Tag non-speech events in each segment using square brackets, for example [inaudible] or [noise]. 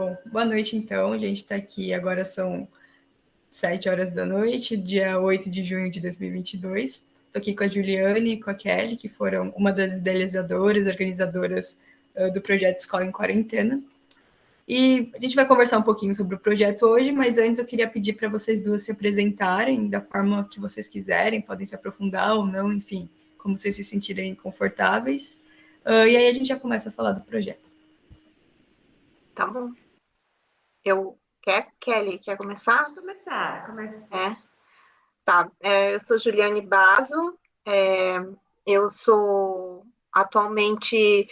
Bom, boa noite então. A gente está aqui, agora são sete horas da noite, dia 8 de junho de 2022. Estou aqui com a Juliane e com a Kelly, que foram uma das idealizadoras, organizadoras uh, do projeto Escola em Quarentena. E a gente vai conversar um pouquinho sobre o projeto hoje, mas antes eu queria pedir para vocês duas se apresentarem da forma que vocês quiserem, podem se aprofundar ou não, enfim, como vocês se sentirem confortáveis. Uh, e aí a gente já começa a falar do projeto. Tá bom. Eu quer Kelly quer começar? Pode começar, começa. É. Tá. É, eu sou Juliane Baso. É, eu sou atualmente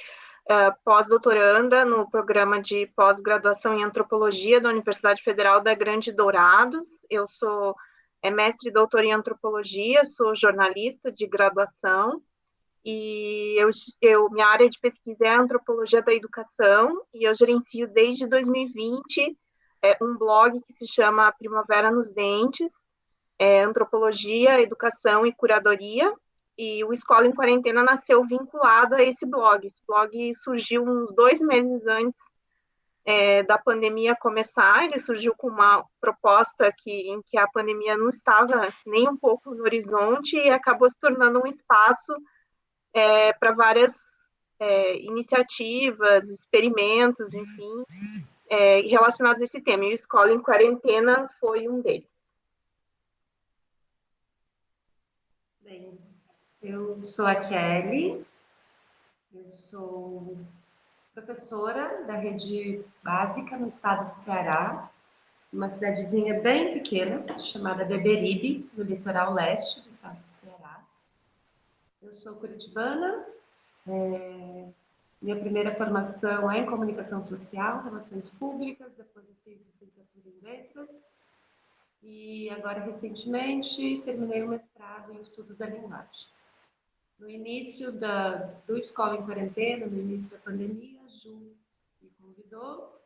uh, pós-doutoranda no programa de pós-graduação em antropologia da Universidade Federal da Grande Dourados. Eu sou é, mestre e doutora em antropologia, sou jornalista de graduação e eu, eu, minha área de pesquisa é a antropologia da educação e eu gerencio desde 2020 é, um blog que se chama Primavera nos Dentes, é, antropologia, educação e curadoria e o Escola em Quarentena nasceu vinculado a esse blog. Esse blog surgiu uns dois meses antes é, da pandemia começar, ele surgiu com uma proposta que, em que a pandemia não estava nem um pouco no horizonte e acabou se tornando um espaço é, para várias é, iniciativas, experimentos, enfim, é, relacionados a esse tema. E o Escola em Quarentena foi um deles. Bem, eu sou a Kelly, eu sou professora da rede básica no estado do Ceará, uma cidadezinha bem pequena, chamada Beberibe, no litoral leste do estado do Ceará. Eu sou curitibana, é, minha primeira formação é em comunicação social, relações públicas, depois eu fiz licenciatura em letras, e agora, recentemente, terminei o mestrado em estudos da linguagem. No início da, do Escola em Quarentena, no início da pandemia, a Ju me convidou,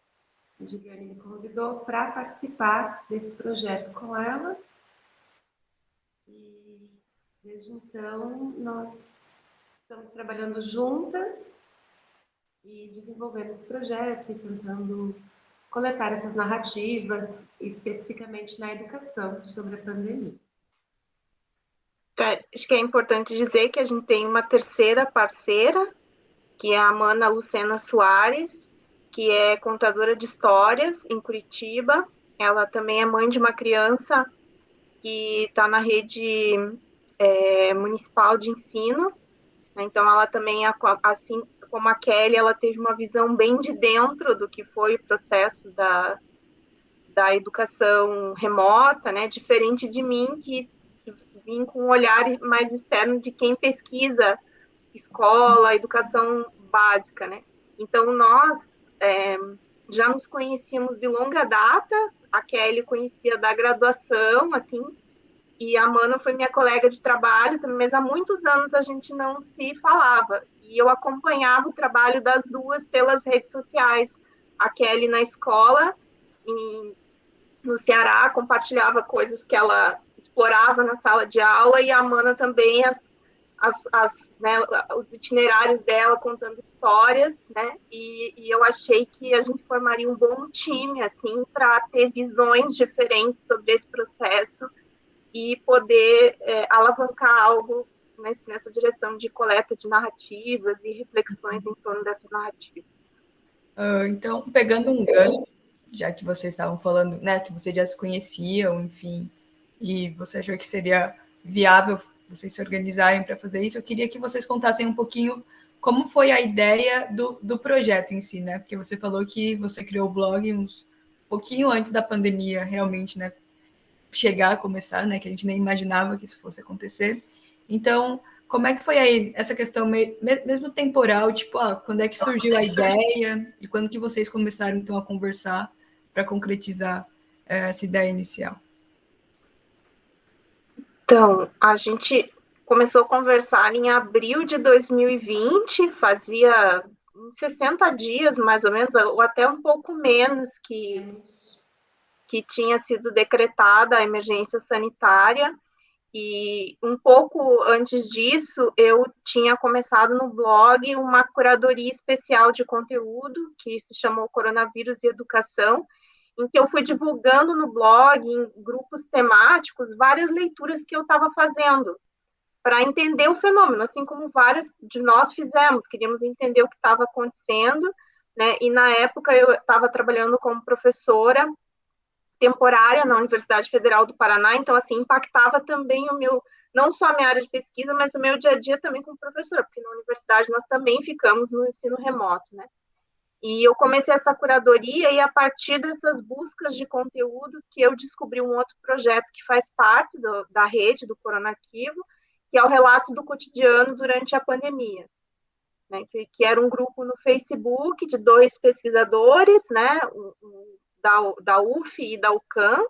a Juliane me convidou para participar desse projeto com ela. Desde então nós estamos trabalhando juntas e desenvolvendo esse projeto e tentando coletar essas narrativas, especificamente na educação, sobre a pandemia. É, acho que é importante dizer que a gente tem uma terceira parceira, que é a Mana Lucena Soares, que é contadora de histórias em Curitiba. Ela também é mãe de uma criança que está na rede é, municipal de ensino. Né? Então, ela também, assim como a Kelly, ela teve uma visão bem de dentro do que foi o processo da, da educação remota, né? Diferente de mim, que vim com um olhar mais externo de quem pesquisa escola, educação básica, né? Então, nós é, já nos conhecíamos de longa data, a Kelly conhecia da graduação, assim, e a Mana foi minha colega de trabalho, mas há muitos anos a gente não se falava, e eu acompanhava o trabalho das duas pelas redes sociais, a Kelly na escola, em, no Ceará, compartilhava coisas que ela explorava na sala de aula e a Amanda também as, as, as né, os itinerários dela contando histórias, né? E, e, eu achei que a gente formaria um bom time assim para ter visões diferentes sobre esse processo e poder é, alavancar algo nesse, nessa direção de coleta de narrativas e reflexões em torno dessas narrativas. Uh, então, pegando um gancho, já que vocês estavam falando, né, que vocês já se conheciam, enfim, e você achou que seria viável vocês se organizarem para fazer isso, eu queria que vocês contassem um pouquinho como foi a ideia do, do projeto em si, né? Porque você falou que você criou o blog uns pouquinho antes da pandemia, realmente, né? Chegar a começar, né? Que a gente nem imaginava que isso fosse acontecer. Então, como é que foi aí essa questão mesmo temporal, tipo, ah, quando é que surgiu a [laughs] ideia e quando que vocês começaram então a conversar para concretizar é, essa ideia inicial? Então, a gente começou a conversar em abril de 2020, fazia 60 dias, mais ou menos, ou até um pouco menos, que, que tinha sido decretada a emergência sanitária, E um pouco antes disso, eu tinha começado no blog uma curadoria especial de conteúdo que se chamou Coronavírus e Educação, em que eu fui divulgando no blog, em grupos temáticos, várias leituras que eu estava fazendo para entender o fenômeno, assim como várias de nós fizemos, queríamos entender o que estava acontecendo, né? E na época eu estava trabalhando como professora temporária na Universidade Federal do Paraná, então assim impactava também o meu não só a minha área de pesquisa, mas o meu dia a dia também como professora, porque na universidade nós também ficamos no ensino remoto, né? E eu comecei essa curadoria e a partir dessas buscas de conteúdo que eu descobri um outro projeto que faz parte do, da rede do Coronarquivo, que é o relato do cotidiano durante a pandemia. Né, que, que, era um grupo no Facebook de dois pesquisadores, né, da, da UF e da UCAM,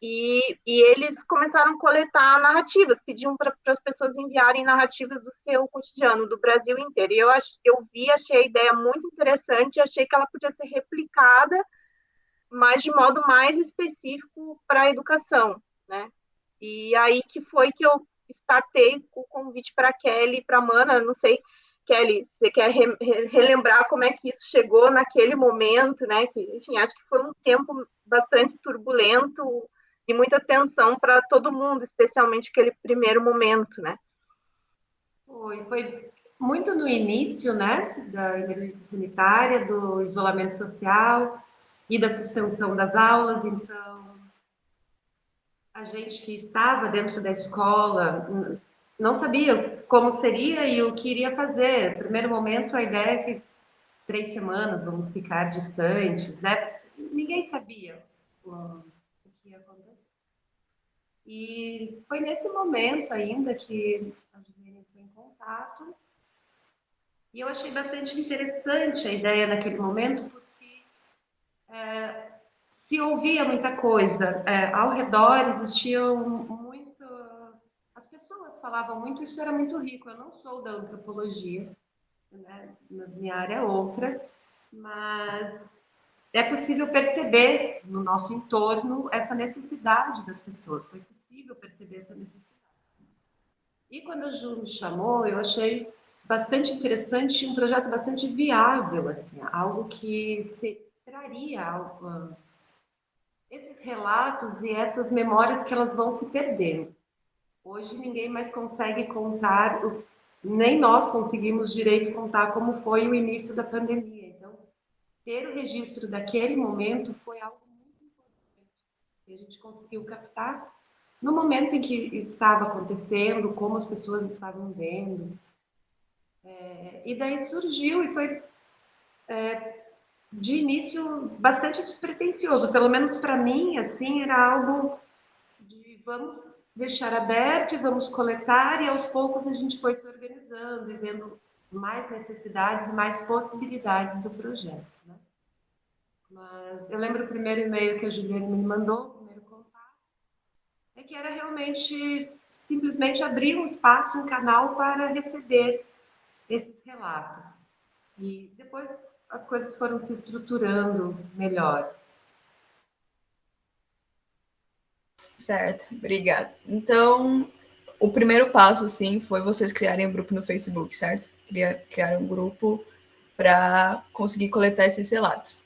e, e eles começaram a coletar narrativas, pediam para as pessoas enviarem narrativas do seu cotidiano, do Brasil inteiro. E eu, ach, eu vi, achei a ideia muito interessante, achei que ela podia ser replicada, mas de modo mais específico para a educação, né? E aí que foi que eu startei o convite para a Kelly para a Mana, não sei Kelly, você quer re relembrar como é que isso chegou naquele momento, né? Que, enfim, acho que foi um tempo bastante turbulento e muita tensão para todo mundo, especialmente aquele primeiro momento, né? Foi, foi muito no início, né, da emergência sanitária, do isolamento social e da suspensão das aulas, então a gente que estava dentro da escola não sabia como seria e o que iria fazer. No primeiro momento, a ideia é que três semanas vamos ficar distantes, né? Ninguém sabia o que ia acontecer. E foi nesse momento ainda que a Juliana entrou em contato. E eu achei bastante interessante a ideia naquele momento, porque é, se ouvia muita coisa. É, ao redor existiam as pessoas falavam muito, isso era muito rico. Eu não sou da antropologia, né? minha área é outra, mas é possível perceber no nosso entorno essa necessidade das pessoas. Foi possível perceber essa necessidade. E quando o Ju me chamou, eu achei bastante interessante, um projeto bastante viável, assim, algo que se traria algo, esses relatos e essas memórias que elas vão se perdendo. Hoje ninguém mais consegue contar, nem nós conseguimos direito contar como foi o início da pandemia. Então, ter o registro daquele momento foi algo muito importante. E a gente conseguiu captar no momento em que estava acontecendo, como as pessoas estavam vendo. É, e daí surgiu e foi é, de início bastante despretensioso, pelo menos para mim, assim, era algo de vamos deixar aberto e vamos coletar, e aos poucos a gente foi se organizando e vendo mais necessidades e mais possibilidades do projeto. Né? Mas eu lembro o primeiro e-mail que a Juliana me mandou, o primeiro contato, é que era realmente simplesmente abrir um espaço, um canal para receber esses relatos. E depois as coisas foram se estruturando melhor. Certo, obrigada. Então, o primeiro passo, sim, foi vocês criarem um grupo no Facebook, certo? Criar, um grupo para conseguir coletar esses relatos.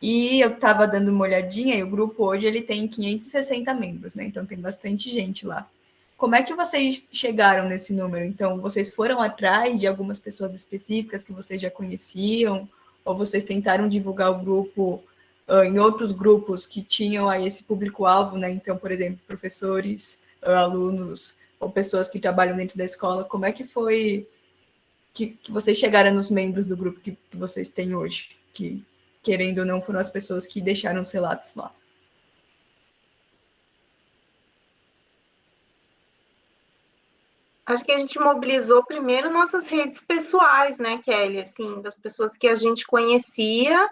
E eu estava dando uma olhadinha e o grupo hoje ele tem 560 membros, né? Então tem bastante gente lá. Como é que vocês chegaram nesse número? Então, vocês foram atrás de algumas pessoas específicas que vocês já conheciam? Ou vocês tentaram divulgar o grupo em outros grupos que tinham aí esse público-alvo, né? Então, por exemplo, professores, alunos ou pessoas que trabalham dentro da escola, como é que foi que, que vocês chegaram nos membros do grupo que, que vocês têm hoje, que, querendo ou não, foram as pessoas que deixaram os relatos lá? Acho que a gente mobilizou primeiro nossas redes pessoais, né, Kelly? Assim, das pessoas que a gente conhecia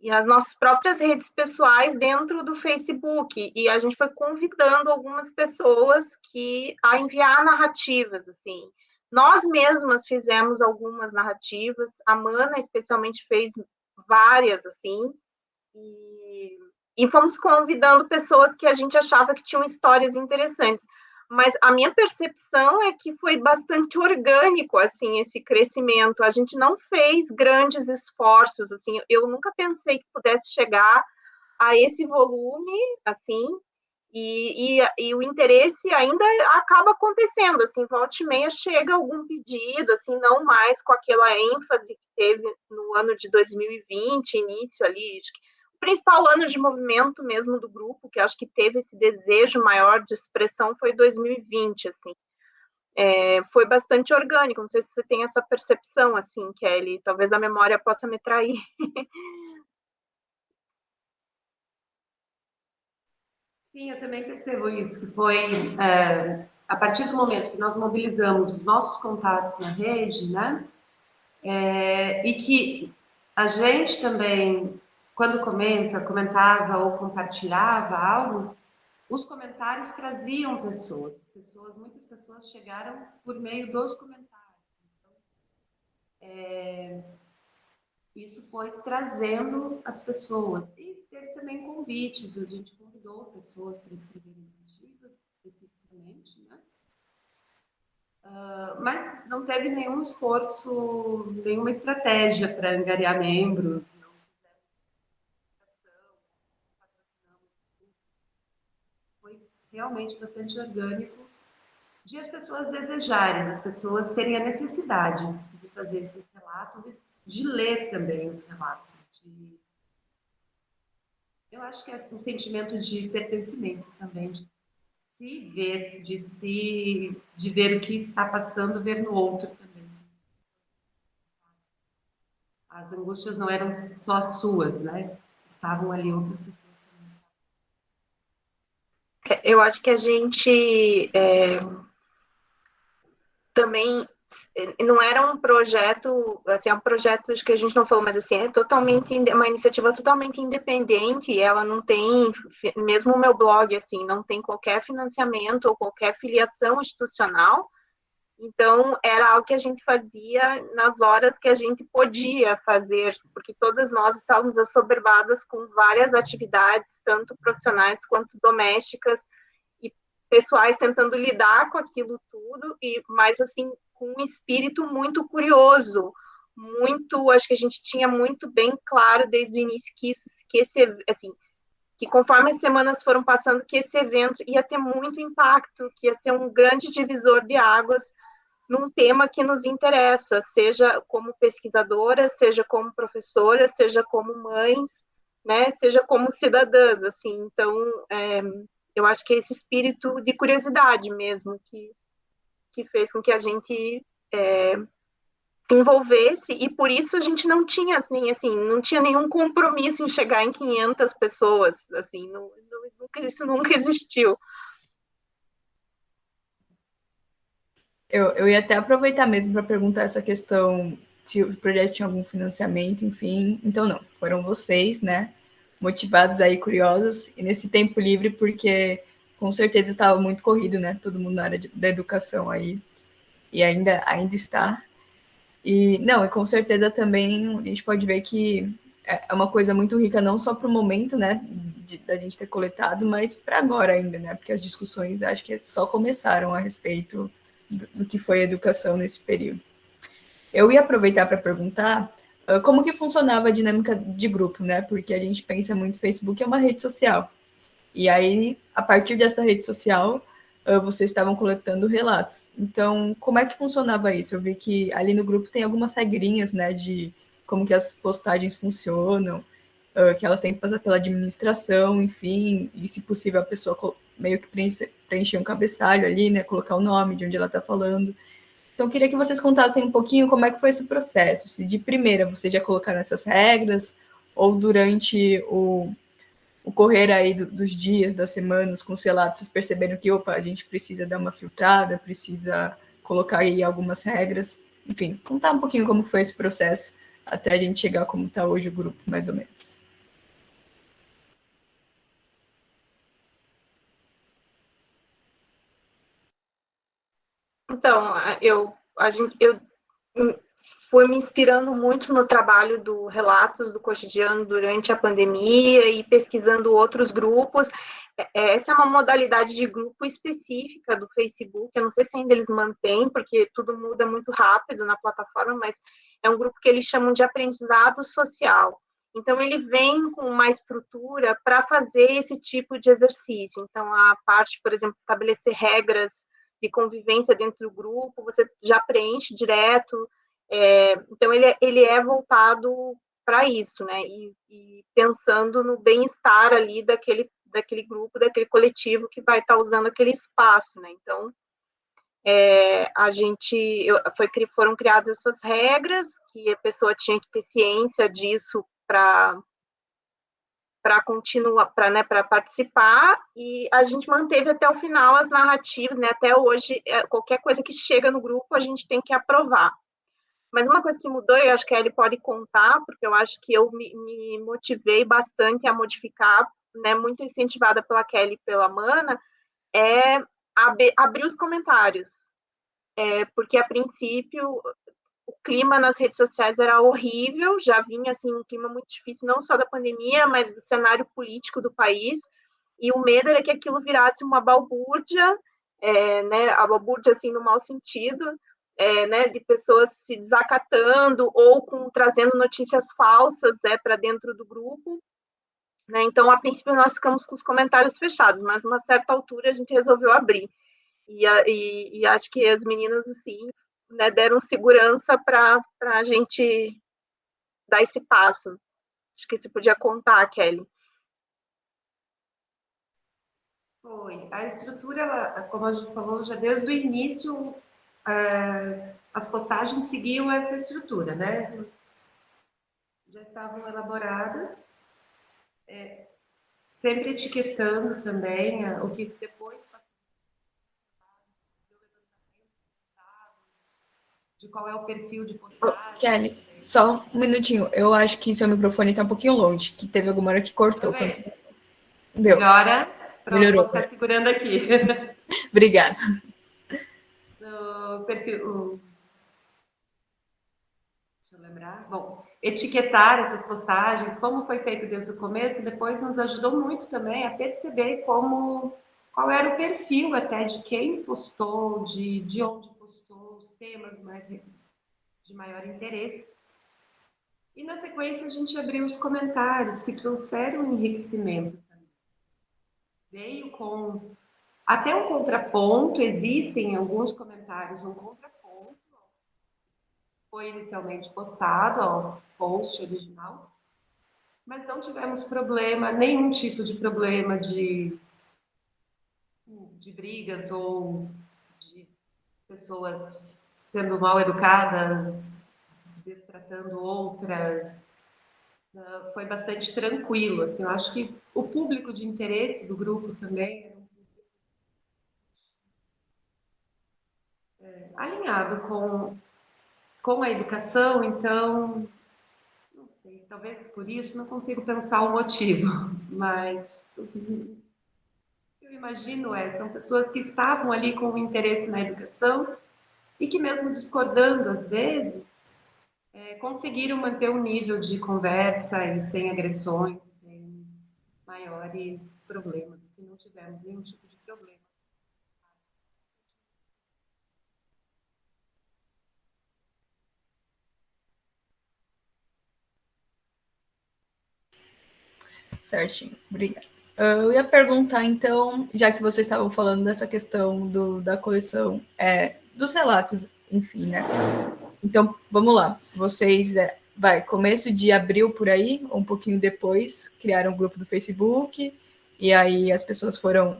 e as nossas próprias redes pessoais dentro do Facebook. E a gente foi convidando algumas pessoas que a enviar narrativas assim. Nós mesmas fizemos algumas narrativas. A Mana especialmente fez várias assim. E, e fomos convidando pessoas que a gente achava que tinham histórias interessantes mas a minha percepção é que foi bastante orgânico assim esse crescimento. A gente não fez grandes esforços assim. Eu nunca pensei que pudesse chegar a esse volume assim. E, e, e o interesse ainda acaba acontecendo, assim, volta e meia chega algum pedido, assim, não mais com aquela ênfase que teve no ano de 2020, início ali, principal ano de movimento mesmo do grupo, que acho que teve esse desejo maior de expressão, foi 2020, assim. É, foi bastante orgânico, não sei se você tem essa percepção, assim, Kelly, talvez a memória possa me trair. [laughs] Sim, eu também percebo isso, que foi é, a partir do momento que nós mobilizamos os nossos contatos na rede, né, é, e que a gente também quando comenta, comentava ou compartilhava algo, os comentários traziam pessoas. Pessoas, muitas pessoas chegaram por meio dos comentários. Então, é, isso foi trazendo as pessoas. E teve também convites, a gente convidou pessoas para escreverem artigos, especificamente, né? Uh, mas não teve nenhum esforço, nenhuma estratégia para angariar membros, realmente bastante orgânico de as pessoas desejarem, as pessoas terem a necessidade de fazer esses relatos e de ler também os relatos. De... Eu acho que é um sentimento de pertencimento também, de se ver, de se, de ver o que está passando, ver no outro também. As angústias não eram só suas, né? Estavam ali outras pessoas. Eu acho que a gente é, também não era um projeto, assim, é um projeto que a gente não falou, mas assim, é totalmente uma iniciativa totalmente independente, ela não tem, mesmo o meu blog, assim, não tem qualquer financiamento ou qualquer filiação institucional, então, era algo que a gente fazia nas horas que a gente podia fazer, porque todas nós estávamos assoberbadas com várias atividades, tanto profissionais quanto domésticas, e pessoais tentando lidar com aquilo tudo, e mais assim, com um espírito muito curioso, muito, acho que a gente tinha muito bem claro desde o início que isso, que esse, assim, que conforme as semanas foram passando, que esse evento ia ter muito impacto, que ia ser um grande divisor de águas num tema que nos interessa, seja como pesquisadora, seja como professora, seja como mães, né, seja como cidadãs, assim. Então, é, eu acho que é esse espírito de curiosidade mesmo que, que fez com que a gente é, se envolvesse e por isso a gente não tinha assim, assim, não tinha nenhum compromisso em chegar em 500 pessoas, assim, não, não, isso nunca [laughs] existiu. Eu, eu ia até aproveitar mesmo para perguntar essa questão se o projeto tinha algum financiamento, enfim. Então, não, foram vocês, né? Motivados aí, curiosos, e nesse tempo livre, porque com certeza estava muito corrido, né? Todo mundo na área de, da educação aí, e ainda, ainda está. E, não, e com certeza também a gente pode ver que é, é uma coisa muito rica, não só para o momento, né, da gente ter coletado, mas para agora ainda, né? Porque as discussões acho que só começaram a respeito do, que foi a educação nesse período. Eu ia aproveitar para perguntar uh, como que funcionava a dinâmica de grupo, né? Porque a gente pensa muito Facebook é uma rede social. E aí, a partir dessa rede social, uh, vocês estavam coletando relatos. Então, como é que funcionava isso? Eu vi que ali no grupo tem algumas regrinhas, né, de como que as postagens funcionam, uh, que elas têm que passar pela administração, enfim, e se possível a pessoa meio que preencher, um cabeçalho ali, né, colocar o nome de onde ela está falando. Então, queria que vocês contassem um pouquinho como é que foi esse processo. Se de primeira vocês já colocaram essas regras, ou durante o, o correr aí do, dos dias, das semanas, com os relatos, vocês perceberam que, opa, a gente precisa dar uma filtrada, precisa colocar aí algumas regras. Enfim, contar um pouquinho como foi esse processo até a gente chegar como está hoje o grupo, mais ou menos. Então, eu, a gente, eu fui me inspirando muito no trabalho do Relatos do Cotidiano durante a pandemia e pesquisando outros grupos. é, essa é uma modalidade de grupo específica do Facebook. Eu não sei se ainda eles mantêm, porque tudo muda muito rápido na plataforma, mas é um grupo que eles chamam de aprendizado social. Então, ele vem com uma estrutura para fazer esse tipo de exercício. Então, a parte, por exemplo, estabelecer regras de convivência dentro do grupo, você já preenche direto. É, então, ele, é, ele é voltado para isso, né? E, e pensando no bem-estar ali daquele, daquele grupo, daquele coletivo que vai estar tá usando aquele espaço, né? Então, é, a gente eu, foi, foram criadas essas regras que a pessoa tinha que ter ciência disso para para continuar, para né, participar, e a gente manteve até o final as narrativas, né, até hoje, é, qualquer coisa que chega no grupo, a gente tem que aprovar. Mas uma coisa que mudou, eu acho que ele pode contar, porque eu acho que eu me, me motivei bastante a modificar, né, muito incentivada pela Kelly e pela Mana, é ab abrir os comentários. É, porque, a princípio, o clima nas redes sociais era horrível, já vinha assim um clima muito difícil, não só da pandemia, mas do cenário político do país. E o medo era que aquilo virasse uma balbúrdia, é, né, a balbúrdia assim no mau sentido, é, né, de pessoas se desacatando ou com, trazendo notícias falsas né, para dentro do grupo. Né? Então, a princípio, nós ficamos com os comentários fechados, mas, uma certa altura, a gente resolveu abrir. E, e, e acho que as meninas, assim, né, deram segurança para a gente dar esse passo. Acho que você podia contar, Kelly. Foi. A estrutura, ela, como a gente falou, já desde o início, é, as postagens seguiam essa estrutura, né? Já estavam elaboradas, é, sempre etiquetando também é, o que depois de qual é o perfil de postagem. Kelly, só um minutinho. Eu acho que seu microfone está um pouquinho longe, que teve alguma hora que cortou. Quando... Deu. Melhora? Pronto, Melhorou. Vou ficar segurando aqui. [laughs] [laughs] Obrigada. O perfil... Deixa eu lembrar. Bom, etiquetar essas postagens, como foi feito desde o começo, depois nos ajudou muito também a perceber como qual era o perfil até de quem postou, de, de onde temas mais de maior interesse. E na sequência a gente abriu os comentários que trouxeram um enriquecimento. Veio com até um contraponto, existem em alguns comentários um contraponto. Foi inicialmente postado ao post original, mas não tivemos problema, nenhum tipo de problema de, de brigas ou de pessoas sendo mal educadas, destratando outras. Uh, foi bastante tranquilo, assim, eu acho que o público de interesse do grupo também era um público é, alinhado com, com a educação, então, não sei, talvez por isso não consigo pensar o motivo, [laughs] mas eu imagino é, são pessoas que estavam ali com interesse na educação e que mesmo discordando às vezes, é, conseguiram manter um nível de conversa e sem agressões, sem maiores problemas, se não tivermos nenhum tipo de problema. Certinho, obrigada. Eu ia perguntar, então, já que vocês estavam falando dessa questão do, da coleção, é, dos relatos, enfim, né? Então, vamos lá. Vocês, é, vai, começo de abril por aí, ou um pouquinho depois, criaram um grupo do Facebook, e aí as pessoas foram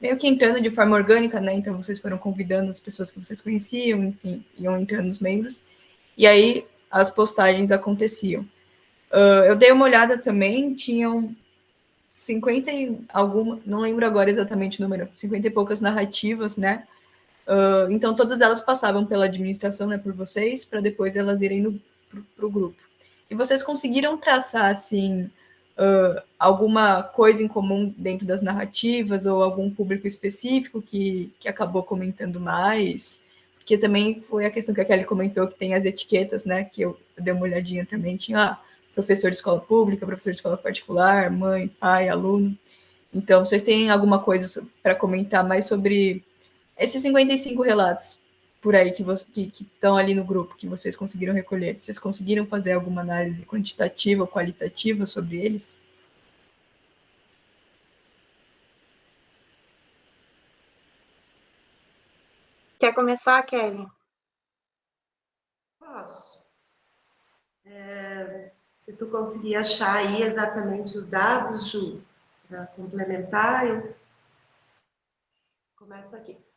meio que entrando de forma orgânica, né? Então, vocês foram convidando as pessoas que vocês conheciam, enfim, iam entrando os membros, e aí as postagens aconteciam. Uh, eu dei uma olhada também, tinham 50 e alguma, não lembro agora exatamente o número, 50 e poucas narrativas, né? Uh, então, todas elas passavam pela administração, né, por vocês, para depois elas irem para o grupo. E vocês conseguiram traçar, assim, uh, alguma coisa em comum dentro das narrativas ou algum público específico que, que acabou comentando mais? Porque também foi a questão que a Kelly comentou, que tem as etiquetas, né, que eu dei uma olhadinha também, tinha ah, professor de escola pública, professor de escola particular, mãe, pai, aluno. Então, vocês têm alguma coisa para comentar mais sobre esses 55 relatos por aí que estão ali no grupo, que vocês conseguiram recolher? Vocês conseguiram fazer alguma análise quantitativa ou qualitativa sobre eles? Quer começar, Kelly? Posso. É, se tu conseguir achar aí exatamente os dados, Ju, para complementar, eu começo aqui.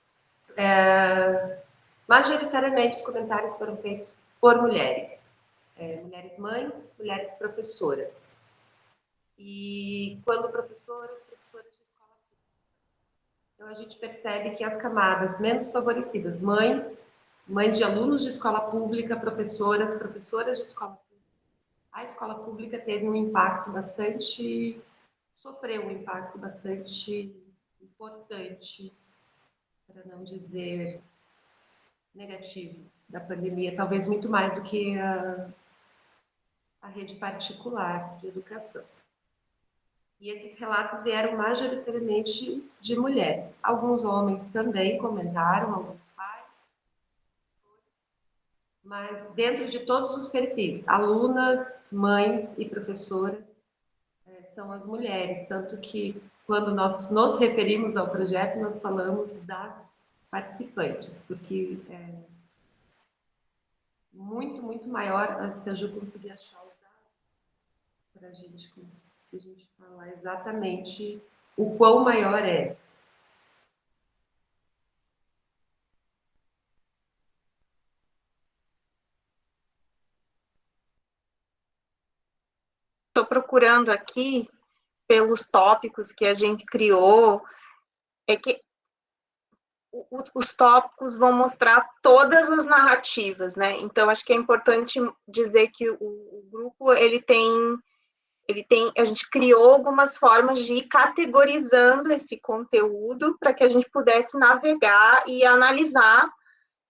É, majoritariamente os comentários foram feitos por mulheres, é, mulheres mães, mulheres professoras. E quando professoras, professoras de escola. Então a gente percebe que as camadas menos favorecidas, mães, mães de alunos de escola pública, professoras, professoras de escola pública, a escola pública teve um impacto bastante, sofreu um impacto bastante importante, para não dizer negativo, da pandemia, talvez muito mais do que a, a rede particular de educação. E esses relatos vieram majoritariamente de mulheres. Alguns homens também comentaram, alguns pais mas dentro de todos os perfis, alunas, mães e professoras é, são as mulheres, tanto que quando nós nos referimos ao projeto, nós falamos das participantes, porque é muito, muito maior, se a Ju conseguir achar os dados, para a gente falar exatamente o quão maior é. Estou procurando aqui pelos tópicos que a gente criou, é que os tópicos vão mostrar todas as narrativas, né? Então acho que é importante dizer que o, o grupo ele tem ele tem a gente criou algumas formas de ir categorizando esse conteúdo para que a gente pudesse navegar e analisar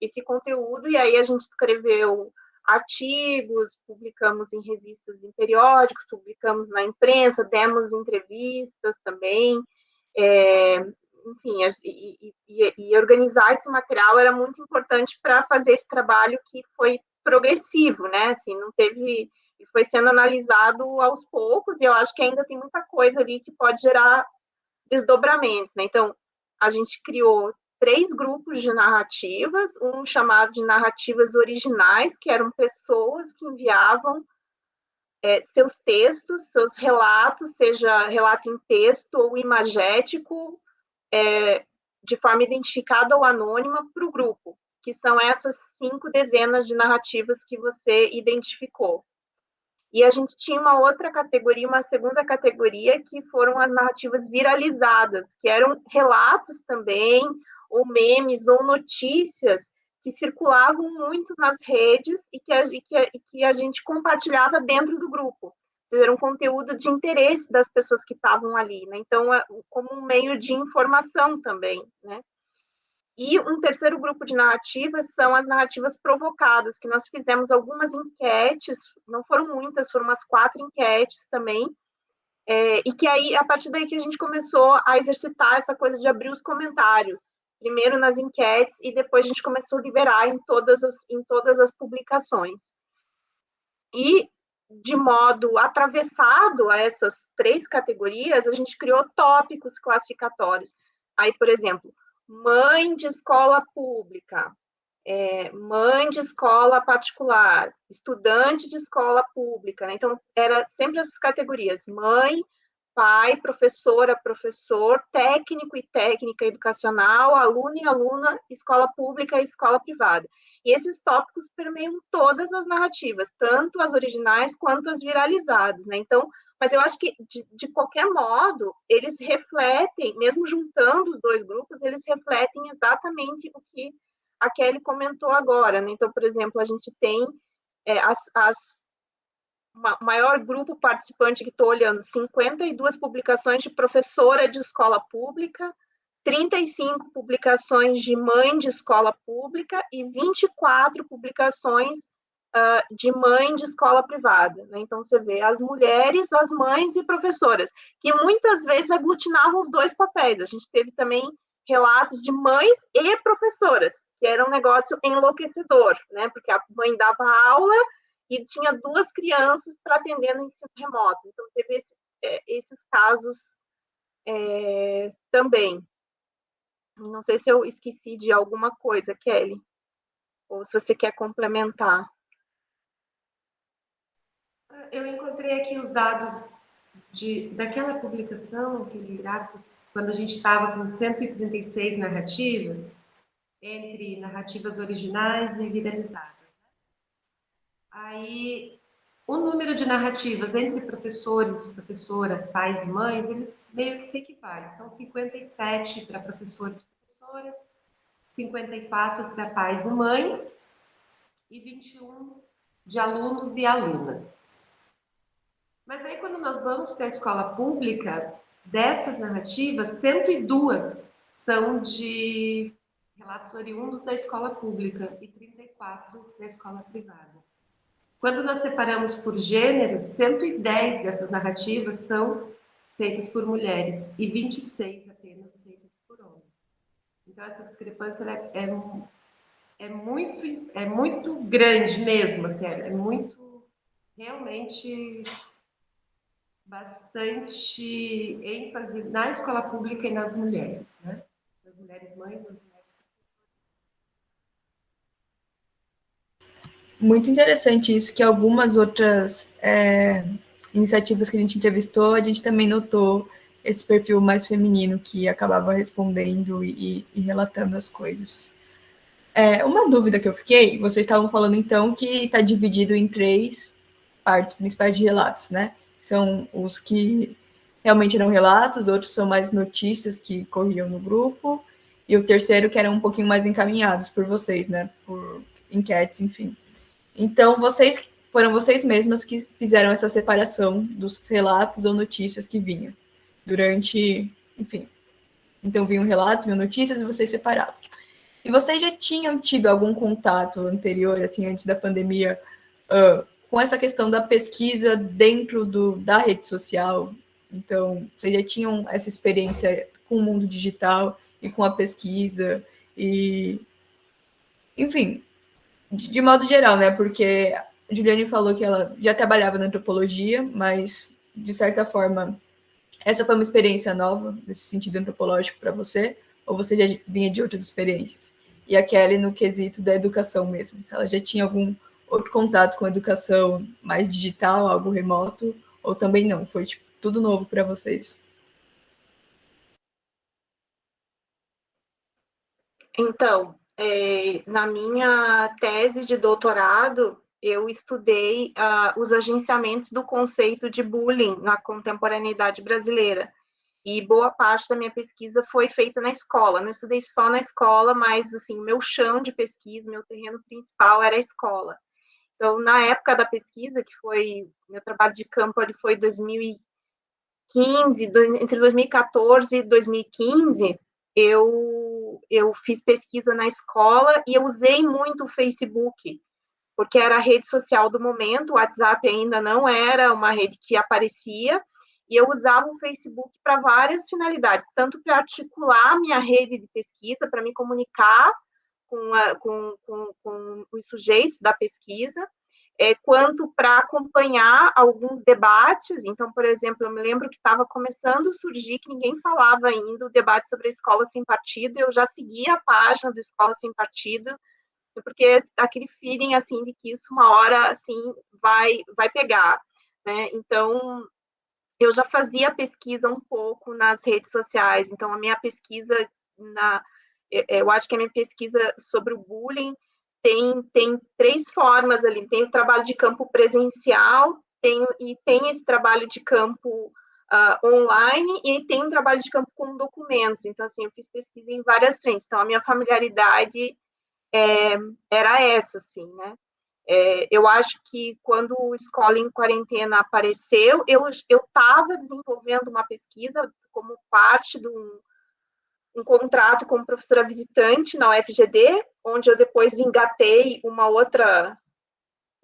esse conteúdo e aí a gente escreveu artigos, publicamos em revistas em periódicos, publicamos na imprensa, demos entrevistas também, é, enfim, e, e, e, organizar esse material era muito importante para fazer esse trabalho que foi progressivo, né? Assim, não teve e foi sendo analisado aos poucos e eu acho que ainda tem muita coisa ali que pode gerar desdobramentos, né? Então, a gente criou três grupos de narrativas, um chamado de narrativas originais, que eram pessoas que enviavam é, seus textos, seus relatos, seja relato em texto ou imagético, é, de forma identificada ou anônima para o grupo, que são essas cinco dezenas de narrativas que você identificou. E a gente tinha uma outra categoria, uma segunda categoria, que foram as narrativas viralizadas, que eram relatos também, ou memes, ou notícias que circulavam muito nas redes e que a, e que, e que a gente compartilhava dentro do grupo. Era um conteúdo de interesse das pessoas que estavam ali, né? Então, é, como um meio de informação também, né? E um terceiro grupo de narrativas são as narrativas provocadas, que nós fizemos algumas enquetes, não foram muitas, foram umas quatro enquetes também, é, e que aí, a partir daí que a gente começou a exercitar essa coisa de abrir os comentários, primeiro nas enquetes e depois a gente começou a liberar em todas as, em todas as publicações. E, de modo atravessado a essas três categorias, a gente criou tópicos classificatórios. Aí, por exemplo, mãe de escola pública, é, mãe de escola particular, estudante de escola pública. Né? Então, era sempre essas categorias: mãe, pai, professora, professor, técnico e técnica educacional, aluno e aluna, escola pública e escola privada. E esses tópicos permeiam todas as narrativas, tanto as originais quanto as viralizadas, né? Então, mas eu acho que, de, de qualquer modo, eles refletem, mesmo juntando os dois grupos, eles refletem exatamente o que a Kelly comentou agora, né? Então, por exemplo, a gente tem é, as, as maior grupo participante que estou olhando, 52 publicações de professora de escola pública, 35 publicações de mãe de escola pública e 24 publicações uh, de mãe de escola privada. Né? Então, você vê as mulheres, as mães e professoras, que muitas vezes aglutinavam os dois papéis. A gente teve também relatos de mães e professoras, que era um negócio enlouquecedor, né? porque a mãe dava aula e tinha duas crianças para atender no ensino remoto. Então, teve esse, é, esses casos é, também. Não sei se eu esqueci de alguma coisa, Kelly, ou se você quer complementar. Eu encontrei aqui os dados de, daquela publicação, aquele gráfico, quando a gente estava com 136 narrativas, entre narrativas originais e viralizadas. Aí, o número de narrativas entre professores, professoras, pais e mães, eles meio que se equivalem. São 57 para professores e professoras, 54 para pais e mães e 21 de alunos e alunas. Mas aí, quando nós vamos para a escola pública, dessas narrativas, 102 são de relatos oriundos da escola pública e 34 da escola privada. Quando nós separamos por gênero, 110 dessas narrativas são feitas por mulheres e 26 apenas feitas por homens. Então, essa discrepância é, é, é, muito, é muito grande mesmo, assim, é muito, realmente, bastante ênfase na escola pública e nas mulheres, né? As mulheres mães, as mulheres Muito interessante isso, que algumas outras é, iniciativas que a gente entrevistou, a gente também notou esse perfil mais feminino que acabava respondendo e, e relatando as coisas. É, uma dúvida que eu fiquei, vocês estavam falando então que está dividido em três partes principais de relatos, né? São os que realmente eram relatos, outros são mais notícias que corriam no grupo, e o terceiro que eram um pouquinho mais encaminhados por vocês, né? Por enquetes, enfim. Então, vocês foram vocês mesmas que fizeram essa separação dos relatos ou notícias que vinham durante, enfim. Então, vinham relatos, vinham notícias e vocês separavam. E vocês já tinham tido algum contato anterior, assim, antes da pandemia, uh, com essa questão da pesquisa dentro do, da rede social? Então, vocês já tinham essa experiência com o mundo digital e com a pesquisa e, enfim, de modo geral, né? Porque a Juliane falou que ela já trabalhava na antropologia, mas de certa forma essa foi uma experiência nova nesse sentido antropológico para você, ou você já vinha de outras experiências? E a Kelly no quesito da educação mesmo, se ela já tinha algum outro contato com a educação mais digital, algo remoto, ou também não, foi tipo, tudo novo para vocês? Então, é, na minha tese de doutorado, eu estudei uh, os agenciamentos do conceito de bullying na contemporaneidade brasileira. E boa parte da minha pesquisa foi feita na escola. Não estudei só na escola, mas assim, meu chão de pesquisa, meu terreno principal era a escola. Então, na época da pesquisa, que foi meu trabalho de campo, ele foi 2015, entre 2014 e 2015, eu, eu fiz pesquisa na escola e eu usei muito o Facebook, porque era a rede social do momento, o WhatsApp ainda não era uma rede que aparecia, e eu usava o Facebook para várias finalidades, tanto para articular minha rede de pesquisa, para me comunicar com, a, com, com, com os sujeitos da pesquisa, é, quanto para acompanhar alguns debates. Então, por exemplo, eu me lembro que estava começando a surgir, que ninguém falava ainda, o debate sobre a escola sem partido, eu já seguia a página do Escola Sem Partido, porque aquele feeling, assim, de que isso uma hora, assim, vai, vai pegar, né? Então, eu já fazia pesquisa um pouco nas redes sociais, então a minha pesquisa na... Eu acho que a minha pesquisa sobre o bullying tem, tem três formas ali, tem o trabalho de campo presencial, tem, e tem esse trabalho de campo uh, online, e tem um trabalho de campo com documentos, então, assim, eu fiz pesquisa em várias frentes, então, a minha familiaridade é, era essa, assim, né, é, eu acho que quando o Escola em Quarentena apareceu, eu estava desenvolvendo uma pesquisa como parte de um, um contrato como professora visitante na UFGD, onde eu depois engatei uma outra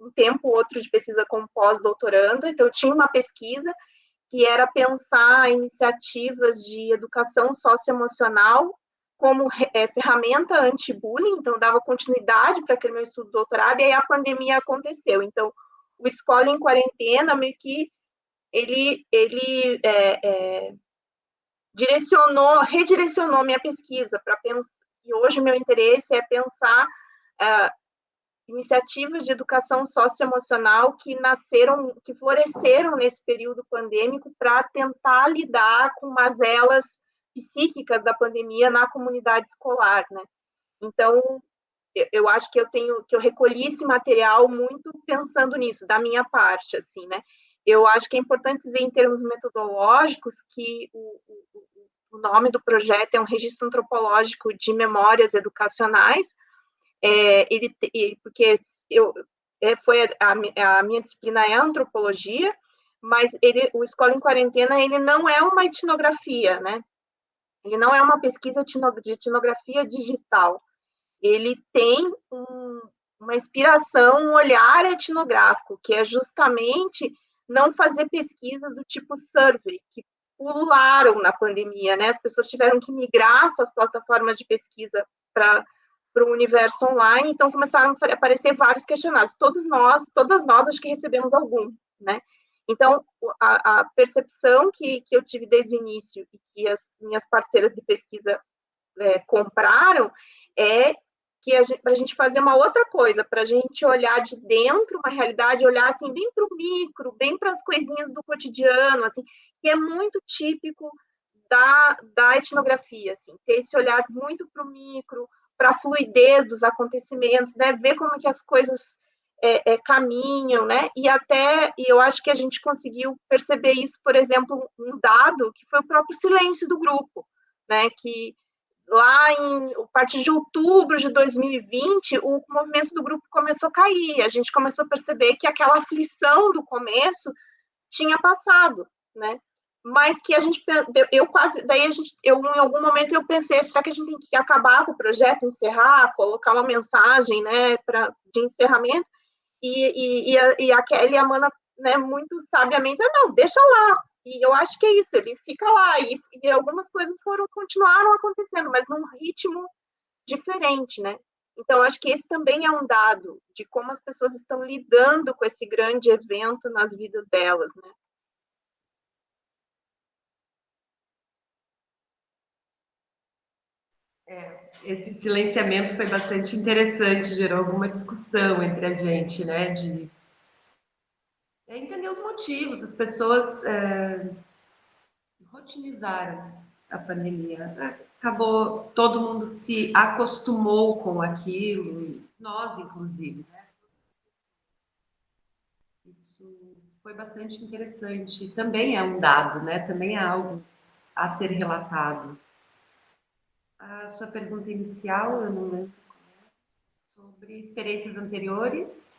um tempo outro de pesquisa como pós-doutorando, então eu tinha uma pesquisa que era pensar iniciativas de educação socioemocional como é, ferramenta anti-bullying, então dava continuidade para aquele meu estudo de doutorado, e aí a pandemia aconteceu. Então, o Escola em Quarentena, meio que ele, ele é, é, direcionou, redirecionou minha pesquisa para pensar, e hoje meu interesse é pensar uh, iniciativas de educação socioemocional que nasceram, que floresceram nesse período pandêmico para tentar lidar com mazelas psíquicas da pandemia na comunidade escolar, né? Então, eu acho que eu tenho que eu recolhi esse material muito pensando nisso, da minha parte, assim, né? Eu acho que é importante dizer em termos metodológicos que o, o, o nome do projeto é um registro antropológico de memórias educacionais, é, ele, porque eu, é, foi a, a, minha disciplina é antropologia, mas ele, o Escola em Quarentena ele não é uma etnografia, né? Ele não é uma pesquisa de etnografia digital. Ele tem um, uma inspiração, um olhar etnográfico, que é justamente não fazer pesquisas do tipo survey, que pulularam na pandemia, né? As pessoas tiveram que migrar suas plataformas de pesquisa para para o universo online, então começaram a aparecer vários questionários. Todos nós, todas nós, acho que recebemos algum, né? Então, a, a percepção que, que eu tive desde o início e que as minhas parceiras de pesquisa é, compraram é que a gente, para a gente fazer uma outra coisa, para a gente olhar de dentro uma realidade, olhar assim bem para o micro, bem para as coisinhas do cotidiano, assim, que é muito típico da, da etnografia, assim, ter esse olhar muito para o micro, para a fluidez dos acontecimentos, né? Ver como que as coisas é, é, caminham, né? E até, e eu acho que a gente conseguiu perceber isso, por exemplo, um dado que foi o próprio silêncio do grupo, né? Que lá em a partir de outubro de 2020, o movimento do grupo começou a cair. A gente começou a perceber que aquela aflição do começo tinha passado, né? mas que a gente eu quase daí a gente eu em algum momento eu pensei será que a gente tem que acabar com o projeto encerrar colocar uma mensagem né para de encerramento e, e, e, a, e a Kelly e a Mana né muito sabiamente ah, não deixa lá e eu acho que é isso ele fica lá e, e algumas coisas foram continuaram acontecendo mas num ritmo diferente né então acho que esse também é um dado de como as pessoas estão lidando com esse grande evento nas vidas delas né É, esse silenciamento foi bastante interessante, gerou alguma discussão entre a gente, né? De é entender os motivos. As pessoas é, rotinizaram a pandemia. Acabou, todo mundo se acostumou com aquilo, nós, inclusive. Né? Isso foi bastante interessante. Também é um dado, né? Também é algo a ser relatado a sua pergunta inicial, eu não lembro é, sobre experiências anteriores.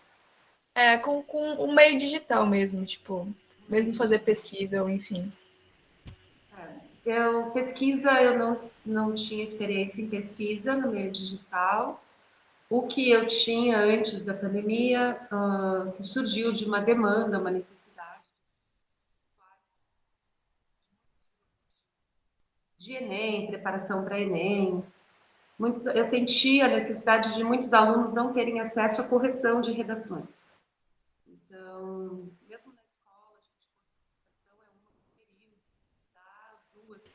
É, com, com meio digital mesmo, tipo, mesmo fazer pesquisa ou enfim. É, eu, pesquisa, eu não, não tinha experiência em pesquisa no meio digital. O que eu tinha antes da pandemia uh, surgiu de uma demanda, uma necessidade de Enem, preparação para Enem. Muitos, eu senti a necessidade de muitos alunos não terem acesso à correção de redações. Então, mesmo na escola, a gente então é um período, dá duas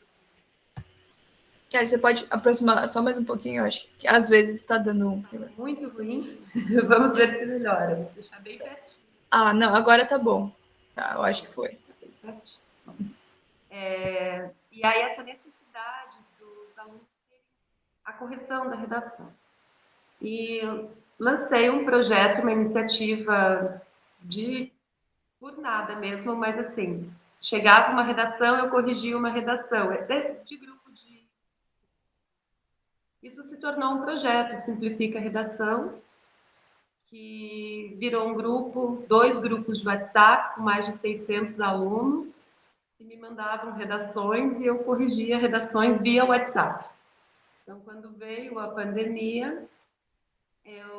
Kelly, você pode aproximar só mais um pouquinho? Eu acho que às vezes está dando. Muito ruim. [laughs] Vamos ver se melhora. Vou deixar bem pertinho. Ah, não, agora tá bom. Tá, eu acho que foi. É, e aí essa necessidade a correção da redação. E lancei um projeto, uma iniciativa de por nada mesmo, mas assim, chegava uma redação, eu corrigia uma redação, é de grupo de. Isso se tornou um projeto, Simplifica a Redação, que virou um grupo, dois grupos de WhatsApp com mais de 600 alunos, que me mandavam redações e eu corrigia redações via WhatsApp. Então, quando veio a pandemia, eu,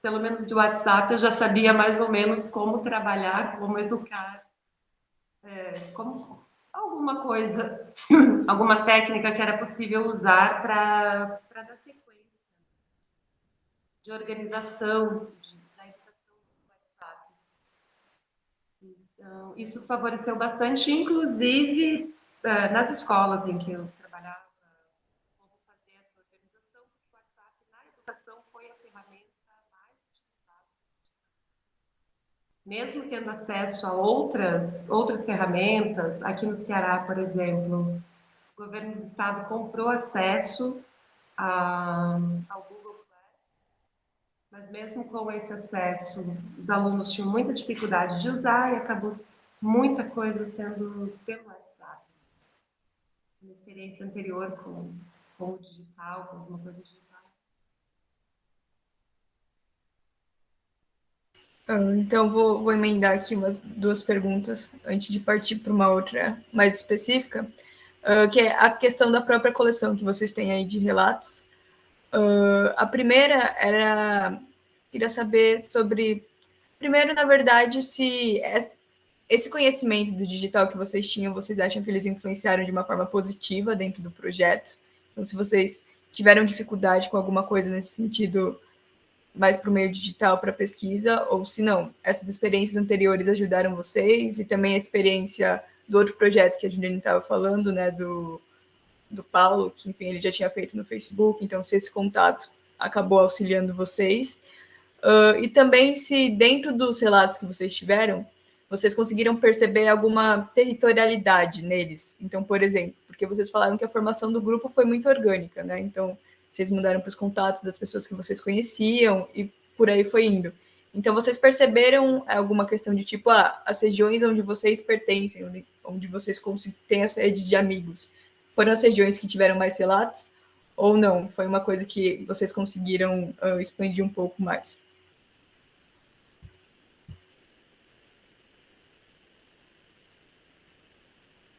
pelo menos de WhatsApp, eu já sabia mais ou menos como trabalhar, como educar, é, como alguma coisa, [laughs] alguma técnica que era possível usar para dar sequência de organização de, da educação do WhatsApp. Então, isso favoreceu bastante, inclusive é, nas escolas em que eu trabalhava, como fazer essa organização, o WhatsApp na educação foi a ferramenta mais utilizada. Mesmo tendo acesso a outras, outras ferramentas, aqui no Ceará, por exemplo, o governo do estado comprou acesso a, ao Google Class, mas mesmo com esse acesso, os alunos tinham muita dificuldade de usar e acabou muita coisa sendo pelo uma experiência anterior com, com o digital, com alguma coisa digital? Então, vou, vou emendar aqui umas duas perguntas antes de partir para uma outra mais específica, uh, que é a questão da própria coleção que vocês têm aí de relatos. Uh, a primeira era, queria saber sobre, primeiro, na verdade, se esse conhecimento do digital que vocês tinham, vocês acham que eles influenciaram de uma forma positiva dentro do projeto? Então, se vocês tiveram dificuldade com alguma coisa nesse sentido, mais para o meio digital, para pesquisa, ou se não, essas experiências anteriores ajudaram vocês, e também a experiência do outro projeto que a Juliane estava falando, né, do, do Paulo, que, enfim, ele já tinha feito no Facebook, então, se esse contato acabou auxiliando vocês. Uh, e também se dentro dos relatos que vocês tiveram, vocês conseguiram perceber alguma territorialidade neles? Então, por exemplo, porque vocês falaram que a formação do grupo foi muito orgânica, né? Então, vocês mudaram para os contatos das pessoas que vocês conheciam e por aí foi indo. Então, vocês perceberam alguma questão de tipo, ah, as regiões onde vocês pertencem, onde, onde vocês têm as redes de amigos, foram as regiões que tiveram mais relatos? Ou não? Foi uma coisa que vocês conseguiram uh, expandir um pouco mais?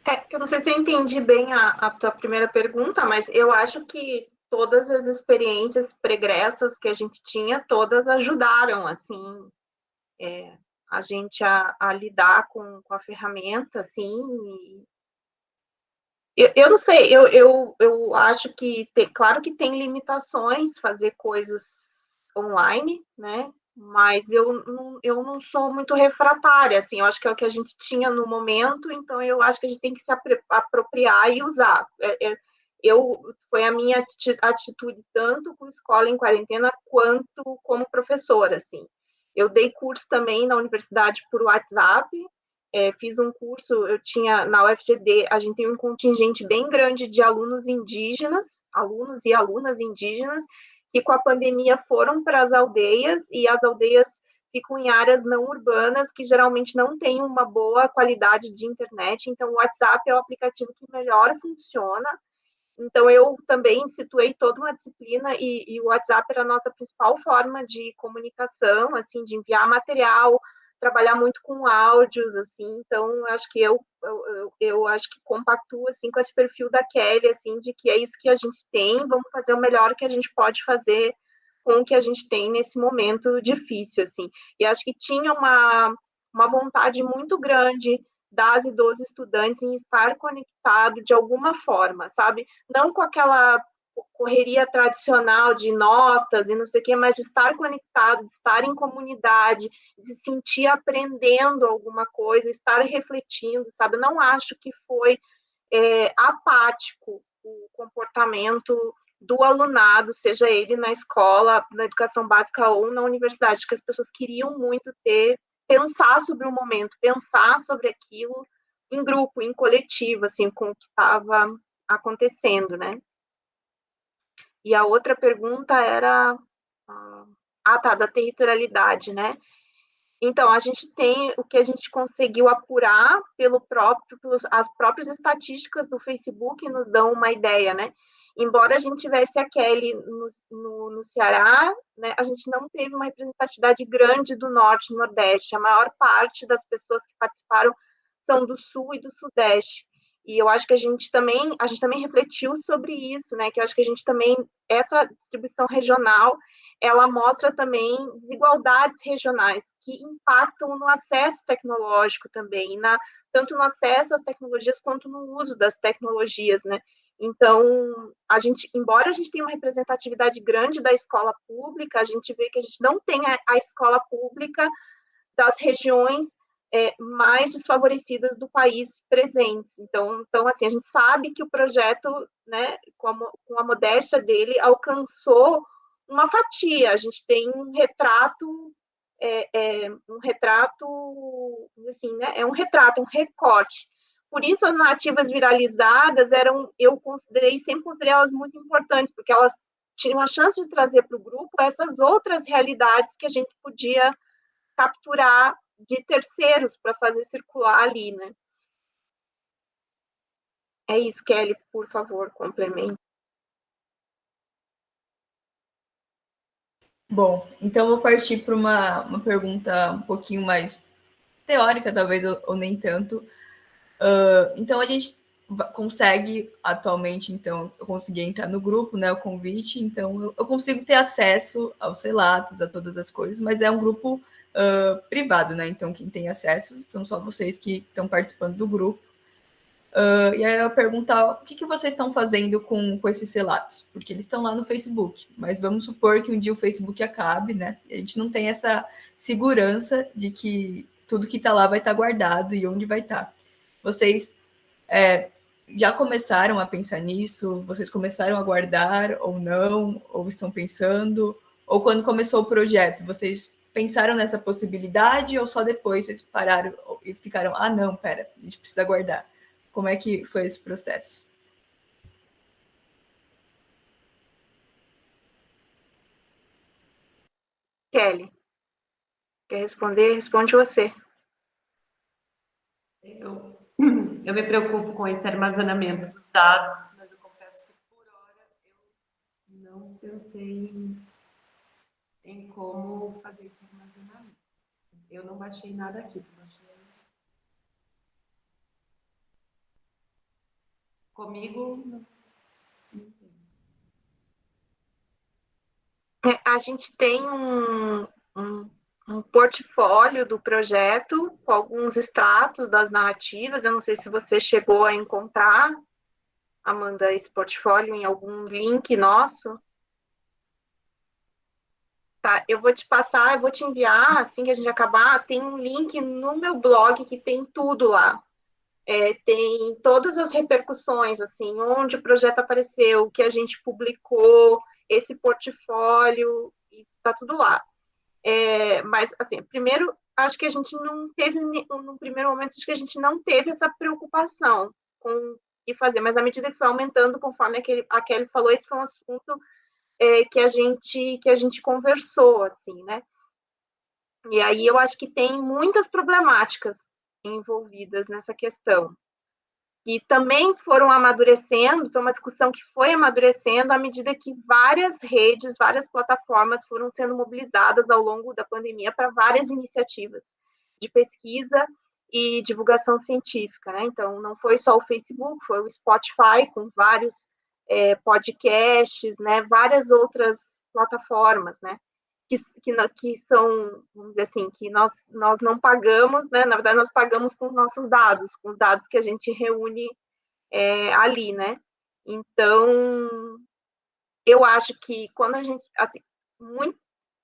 É, eu não sei se eu entendi bem a, a tua primeira pergunta, mas eu acho que todas as experiências pregressas que a gente tinha, todas ajudaram, assim, é, a gente a, a lidar com, com, a ferramenta, assim, eu, eu, não sei, eu, eu, eu acho que, tem, claro que tem limitações fazer coisas online, né, mas eu não, eu não sou muito refratária, assim, eu acho que é o que a gente tinha no momento, então eu acho que a gente tem que se apropriar e usar. É, é, eu foi a minha atitude tanto com escola em quarentena quanto como professora, assim. Eu dei curso também na universidade por WhatsApp, é, fiz um curso, eu tinha na UFGD, a gente tem um contingente bem grande de alunos indígenas, alunos e alunas indígenas, que com a pandemia foram para as aldeias e as aldeias ficam em áreas não urbanas que geralmente não têm uma boa qualidade de internet. Então, o WhatsApp é o aplicativo que melhor funciona. Então, eu também situei toda uma disciplina e, e o WhatsApp era a nossa principal forma de comunicação, assim, de enviar material, trabalhar muito com áudios, assim, então acho que eu, eu, eu, acho que compactuo, assim, com esse perfil da Kelly, assim, de que é isso que a gente tem, vamos fazer o melhor que a gente pode fazer com o que a gente tem nesse momento difícil, assim, e acho que tinha uma, uma vontade muito grande das e dos estudantes em estar conectado de alguma forma, sabe? Não com aquela correria tradicional de notas e não sei o quê, mas de estar conectado, de estar em comunidade, de se sentir aprendendo alguma coisa, estar refletindo, sabe? Não acho que foi é, apático o comportamento do alunado, seja ele na escola, na educação básica ou na universidade, que as pessoas queriam muito ter, pensar sobre o momento, pensar sobre aquilo em grupo, em coletivo, assim, com o que estava acontecendo, né? E a outra pergunta era. Ah, tá, da territorialidade, né? Então, a gente tem o que a gente conseguiu apurar pelo próprio, pelos, as próprias estatísticas do Facebook nos dão uma ideia, né? Embora a gente tivesse a Kelly no, no, no Ceará, né, a gente não teve uma representatividade grande do Norte e Nordeste. A maior parte das pessoas que participaram são do Sul e do Sudeste. E eu acho que a gente também, a gente também refletiu sobre isso, né? Que eu acho que a gente também essa distribuição regional, ela mostra também desigualdades regionais que impactam no acesso tecnológico também, na, tanto no acesso às tecnologias quanto no uso das tecnologias, né? Então, a gente, embora a gente tenha uma representatividade grande da escola pública, a gente vê que a gente não tem a, a escola pública das regiões é, mais desfavorecidas do país presentes. Então, então, assim, a gente sabe que o projeto, né, com a, com a modéstia dele, alcançou uma fatia. A gente tem um retrato, é, é, um retrato, assim, né, é um retrato, um recorte. Por isso as narrativas viralizadas eram, eu considerei, sempre considerei elas muito importantes, porque elas tinham a chance de trazer para o grupo essas outras realidades que a gente podia capturar de terceiros para fazer circular ali, né? É isso, Kelly, por favor, complemente. Bom, então vou partir para uma, uma pergunta um pouquinho mais teórica, talvez, ou, ou nem tanto. Uh, então, a gente consegue atualmente, então, eu consegui entrar no grupo, né, o convite, então eu, eu consigo ter acesso aos relatos, a todas as coisas, mas é um grupo uh, privado, né? Então, quem tem acesso são só vocês que estão participando do grupo. Uh, e aí eu perguntar o que, que vocês estão fazendo com, com esses relatos, porque eles estão lá no Facebook, mas vamos supor que um dia o Facebook acabe, né? A gente não tem essa segurança de que tudo que está lá vai estar tá guardado e onde vai estar. Tá. Vocês é, já começaram a pensar nisso? Vocês começaram a guardar ou não? Ou estão pensando? Ou quando começou o projeto, vocês pensaram nessa possibilidade ou só depois vocês pararam e ficaram, ah, não, pera, a gente precisa guardar? Como é que foi esse processo? Kelly, quer responder? Responde você. Eu, eu me preocupo com esse armazenamento dos dados, mas eu confesso que por hora eu não pensei em, em como fazer esse armazenamento. Eu não baixei nada aqui, baixei Comigo, não, é, A gente tem um, um, um, portfólio do projeto com alguns extratos das narrativas. Eu não sei se você chegou a encontrar, Amanda, esse portfólio em algum link nosso. Tá, eu vou te passar, eu vou te enviar, assim que a gente acabar, tem um link no meu blog que tem tudo lá é, tem todas as repercussões, assim, onde o projeto apareceu, o que a gente publicou, esse portfólio, e tá tudo lá. É, mas, assim, primeiro, acho que a gente não teve, no primeiro momento, acho que a gente não teve essa preocupação com o que fazer, mas à medida que foi aumentando, conforme aquele, a Kelly falou, esse foi um assunto é, que a gente que a gente conversou, assim, né? E aí eu acho que tem muitas problemáticas envolvidas nessa questão. E também foram amadurecendo, foi uma discussão que foi amadurecendo à medida que várias redes, várias plataformas foram sendo mobilizadas ao longo da pandemia para várias iniciativas de pesquisa e divulgação científica, né? Então, não foi só o Facebook, foi o Spotify com vários é, podcasts, né? Várias outras plataformas, né? Que, que, que, são, vamos dizer assim, que nós, nós não pagamos, né? Na verdade, nós pagamos com os nossos dados, com os dados que a gente reúne é, ali, né? Então, eu acho que quando a gente, assim, muito,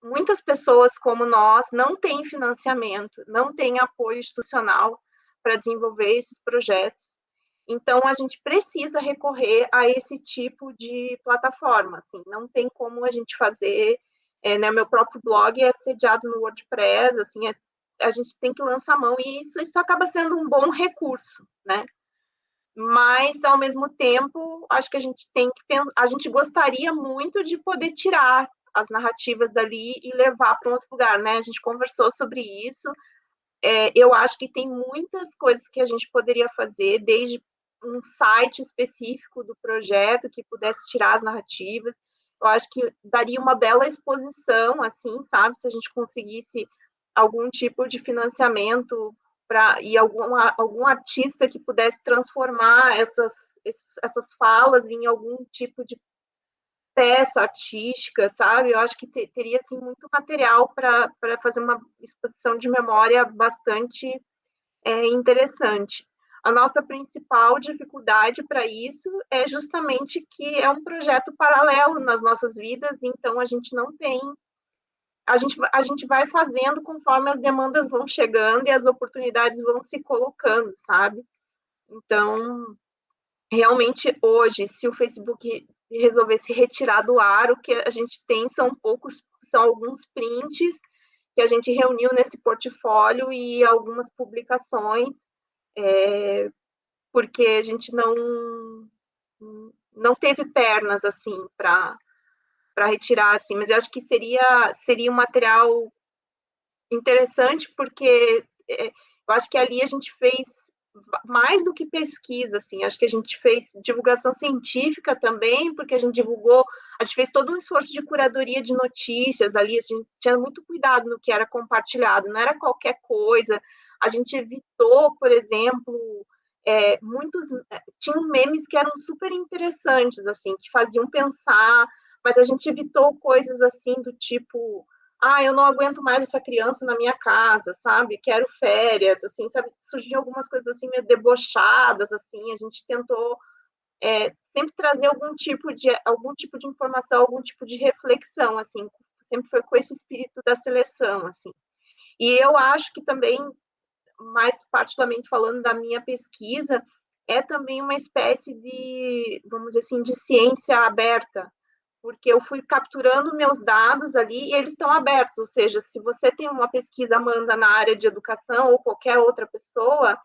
muitas pessoas como nós não têm financiamento, não têm apoio institucional para desenvolver esses projetos. Então, a gente precisa recorrer a esse tipo de plataforma, assim, não tem como a gente fazer é, né, meu próprio blog é sediado no WordPress, assim, é, a gente tem que lançar a mão e isso, isso acaba sendo um bom recurso, né? Mas, ao mesmo tempo, acho que a gente tem que a gente gostaria muito de poder tirar as narrativas dali e levar para um outro lugar, né? A gente conversou sobre isso. É, eu acho que tem muitas coisas que a gente poderia fazer, desde um site específico do projeto que pudesse tirar as narrativas, eu acho que daria uma bela exposição, assim, sabe? Se a gente conseguisse algum tipo de financiamento para e algum, algum artista que pudesse transformar essas, essas falas em algum tipo de peça artística, sabe? Eu acho que te, teria assim muito material para fazer uma exposição de memória bastante é, interessante. A nossa principal dificuldade para isso é justamente que é um projeto paralelo nas nossas vidas, então a gente não tem. A gente, a gente vai fazendo conforme as demandas vão chegando e as oportunidades vão se colocando, sabe? Então, realmente, hoje, se o Facebook resolvesse retirar do ar, o que a gente tem são poucos, são alguns prints que a gente reuniu nesse portfólio e algumas publicações é, porque a gente não não teve pernas assim para para retirar assim, mas eu acho que seria seria um material interessante porque é, eu acho que ali a gente fez mais do que pesquisa, assim, acho que a gente fez divulgação científica também, porque a gente divulgou, a gente fez todo um esforço de curadoria de notícias ali, a gente tinha muito cuidado no que era compartilhado, não era qualquer coisa, a gente evitou, por exemplo, é, muitos é, tinham memes que eram super interessantes, assim, que faziam pensar, mas a gente evitou coisas assim do tipo, ah, eu não aguento mais essa criança na minha casa, sabe? Quero férias, assim, sabe? Surgiam algumas coisas assim meio debochadas, assim. A gente tentou é, sempre trazer algum tipo de algum tipo de informação, algum tipo de reflexão, assim. Sempre foi com esse espírito da seleção, assim. E eu acho que também mais particularmente falando da minha pesquisa, é também uma espécie de, vamos dizer assim, de ciência aberta, porque eu fui capturando meus dados ali e eles estão abertos, ou seja, se você tem uma pesquisa, Amanda, na área de educação ou qualquer outra pessoa,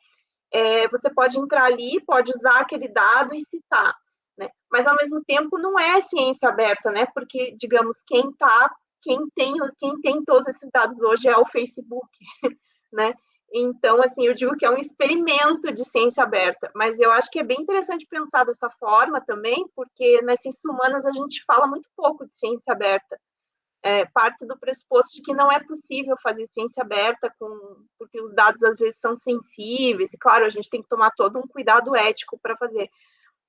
é, você pode entrar ali, pode usar aquele dado e citar, né? Mas ao mesmo tempo não é ciência aberta, né? Porque, digamos, quem tá, quem tem, quem tem todos esses dados hoje é o Facebook, [laughs] né? Então, assim, eu digo que é um experimento de ciência aberta, mas eu acho que é bem interessante pensar dessa forma também, porque nas ciências humanas a gente fala muito pouco de ciência aberta. É, parte do pressuposto de que não é possível fazer ciência aberta, com, porque os dados às vezes são sensíveis, e claro, a gente tem que tomar todo um cuidado ético para fazer.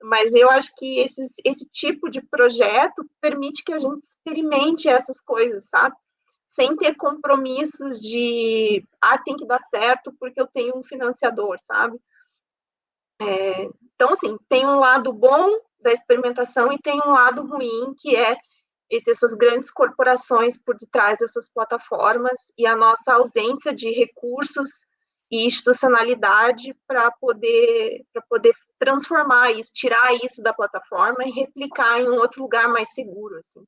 Mas eu acho que esses, esse tipo de projeto permite que a gente experimente essas coisas, sabe? Sem ter compromissos de, ah, tem que dar certo porque eu tenho um financiador, sabe? É, então, assim, tem um lado bom da experimentação e tem um lado ruim, que é essas grandes corporações por detrás dessas plataformas e a nossa ausência de recursos e institucionalidade para poder, poder transformar isso, tirar isso da plataforma e replicar em um outro lugar mais seguro, assim.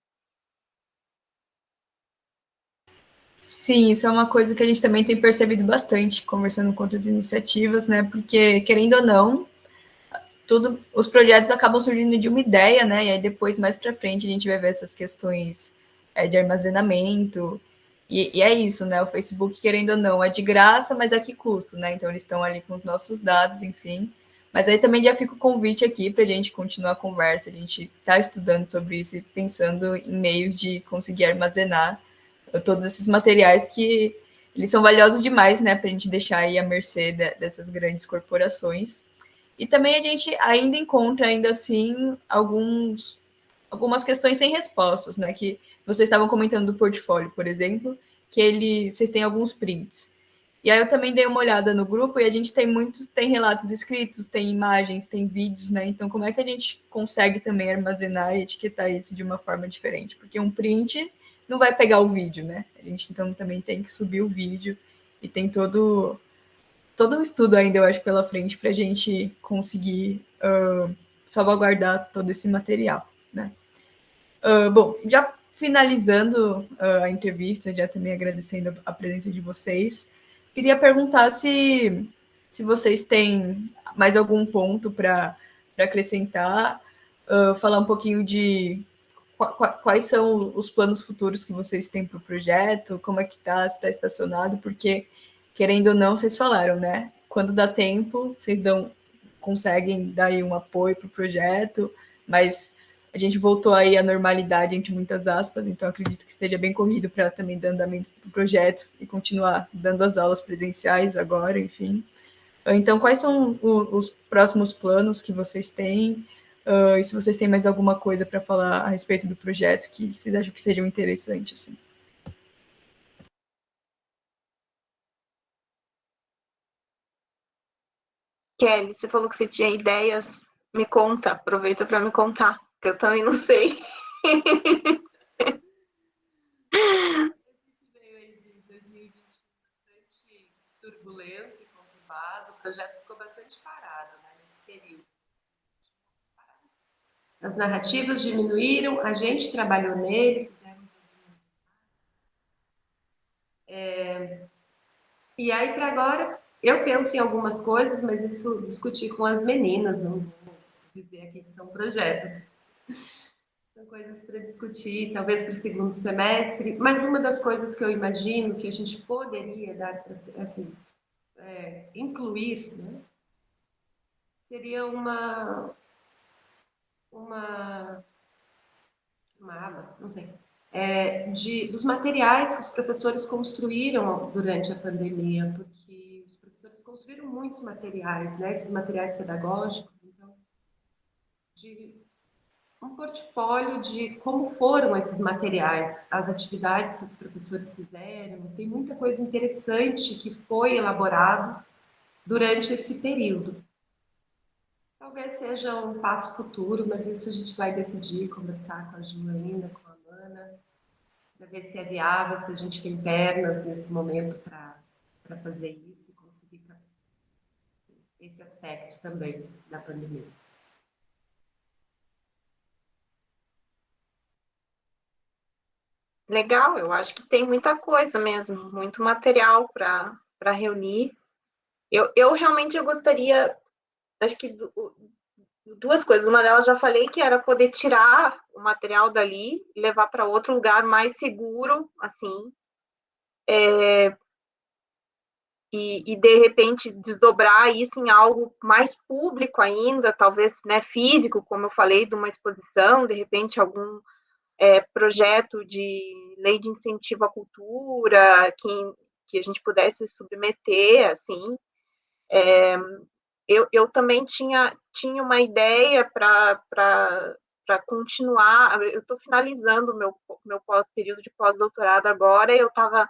Sim, isso é uma coisa que a gente também tem percebido bastante, conversando com outras iniciativas, né? Porque, querendo ou não, tudo, os projetos acabam surgindo de uma ideia, né? E aí depois, mais para frente, a gente vai ver essas questões é, de armazenamento. E, e, é isso, né? O Facebook, querendo ou não, é de graça, mas a que custo, né? Então, eles estão ali com os nossos dados, enfim. Mas aí também já fica o convite aqui para a gente continuar a conversa. A gente está estudando sobre isso e pensando em meios de conseguir armazenar todos esses materiais que eles são valiosos demais, né, para a gente deixar aí à mercê de, dessas grandes corporações. E também a gente ainda encontra, ainda assim, alguns, algumas questões sem respostas, né, que vocês estavam comentando do portfólio, por exemplo, que ele, vocês têm alguns prints. E aí eu também dei uma olhada no grupo e a gente tem muitos, tem relatos escritos, tem imagens, tem vídeos, né? Então, como é que a gente consegue também armazenar e etiquetar isso de uma forma diferente? Porque um print não vai pegar o vídeo, né? A gente então também tem que subir o vídeo e tem todo todo um estudo ainda, eu acho, pela frente para a gente conseguir uh, salvaguardar todo esse material, né? Uh, bom, já finalizando uh, a entrevista, já também agradecendo a presença de vocês, queria perguntar se, se vocês têm mais algum ponto para acrescentar, falar um pouquinho de quais são os planos futuros que vocês têm para o projeto, como é que está, se está estacionado, porque, querendo ou não, vocês falaram, né? Quando dá tempo, vocês dão, conseguem dar um apoio para o projeto, mas a gente voltou aí à normalidade, entre muitas aspas, então acredito que esteja bem corrido para também dar andamento para o projeto e continuar dando as aulas presenciais agora, enfim. Então, quais são os próximos planos que vocês têm? Uh, e se vocês têm mais alguma coisa para falar a respeito do projeto que vocês acham que sejam interessantes. Assim. Kelly, você falou que você tinha ideias. Me conta, aproveita para me contar, que eu também não sei. turbulento e conturbado, o projeto ficou bastante parado né, nesse período. As narrativas diminuíram, a gente trabalhou nele, é, e aí, para agora, eu penso em algumas coisas, mas isso discutir com as meninas, não vou dizer aqui que são projetos. São coisas para discutir, talvez para o segundo semestre. Mas uma das coisas que eu imagino que a gente poderia dar para assim, é, incluir, né, seria uma uma uma aba, não sei, é, de, dos materiais que os professores construíram durante a pandemia, porque os professores construíram muitos materiais, né, esses materiais pedagógicos, então, de um portfólio de como foram esses materiais, as atividades que os professores fizeram. Tem muita coisa interessante que foi elaborado durante esse período. Talvez seja um passo futuro, mas isso a gente vai decidir, conversar com a Ju ainda, com a Mana, para ver se é viável, se a gente tem pernas nesse momento para fazer isso e conseguir esse aspecto também da pandemia. Legal, eu acho que tem muita coisa mesmo, muito material para reunir. Eu, eu realmente eu gostaria, acho que duas coisas. Uma delas já falei que era poder tirar o material dali e levar para outro lugar mais seguro, assim. É, e, e, de repente desdobrar isso em algo mais público ainda, talvez né, físico, como eu falei, de uma exposição, de repente algum é, projeto de lei de incentivo à cultura que, que a gente pudesse submeter, assim. É, eu, eu também tinha, tinha uma ideia para continuar, eu estou finalizando o meu, meu período de pós-doutorado agora, eu estava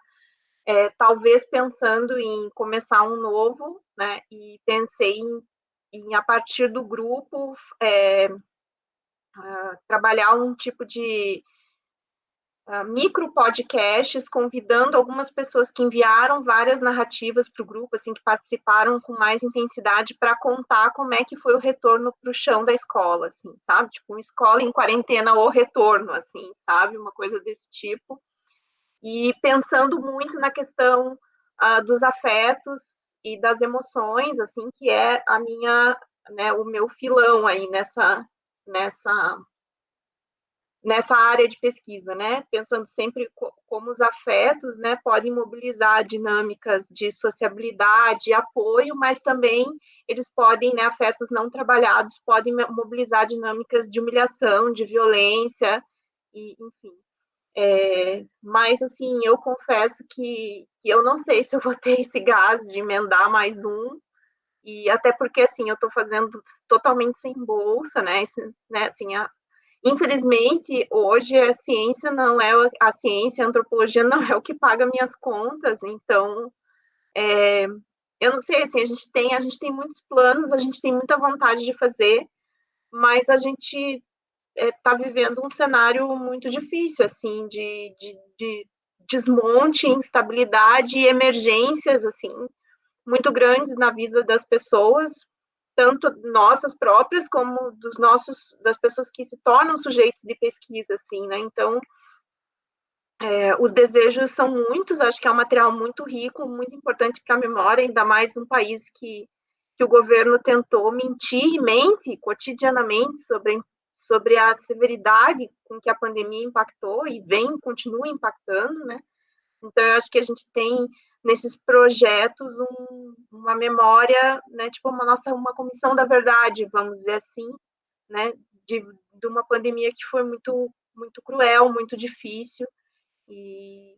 é, talvez pensando em começar um novo, né, e pensei em, em a partir do grupo, é, uh, trabalhar um tipo de uh, micro podcasts, convidando algumas pessoas que enviaram várias narrativas para o grupo, assim, que participaram com mais intensidade para contar como é que foi o retorno para o chão da escola, assim, sabe? Tipo, uma escola em quarentena ou retorno, assim, sabe? Uma coisa desse tipo. E pensando muito na questão uh, dos afetos e das emoções, assim, que é a minha, né, o meu filão aí nessa, nessa nessa área de pesquisa, né? Pensando sempre como os afetos, né, podem mobilizar dinâmicas de sociabilidade, apoio, mas também eles podem, né, afetos não trabalhados podem mobilizar dinâmicas de humilhação, de violência, e enfim. É, mas assim, eu confesso que, que eu não sei [laughs] se eu vou ter esse gás de emendar mais um, e até porque assim eu estou fazendo totalmente sem bolsa, né? Esse, né assim, a, infelizmente hoje a ciência não é a ciência, a antropologia não é o que paga minhas contas, então é, eu não sei assim a gente tem a gente tem muitos planos, a gente tem muita vontade de fazer, mas a gente está é, vivendo um cenário muito difícil assim de, de, de desmonte, instabilidade e emergências assim muito grandes na vida das pessoas, tanto nossas próprias como dos nossos das pessoas que se tornam sujeitos de pesquisa, assim, né? Então, é, os desejos são muitos. Acho que é um material muito rico, muito importante para a memória, ainda mais um país que que o governo tentou mentir e mente cotidianamente sobre sobre a severidade com que a pandemia impactou e vem continua impactando, né? Então, eu acho que a gente tem nesses projetos um, uma memória, né, tipo uma nossa uma comissão da verdade, vamos dizer assim, né, de, de uma pandemia que foi muito muito cruel, muito difícil e,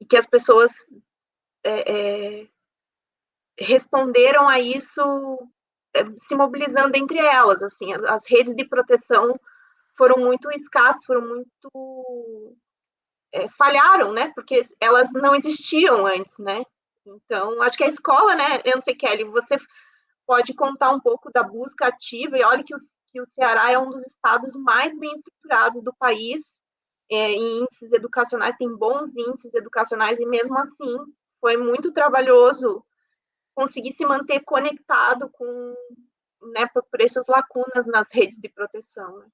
e que as pessoas é, é, responderam a isso é, se mobilizando entre elas, assim, as redes de proteção foram muito escassas, foram muito é, falharam, né? Porque elas não existiam antes, né? Então, acho que a escola, né? Eu não sei, Kelly, você pode contar um pouco da busca ativa e olha que o, que o Ceará é um dos estados mais bem estruturados do país é, em índices educacionais, tem bons índices educacionais e mesmo assim foi muito trabalhoso conseguir se manter conectado com, né, por, por essas lacunas nas redes de proteção.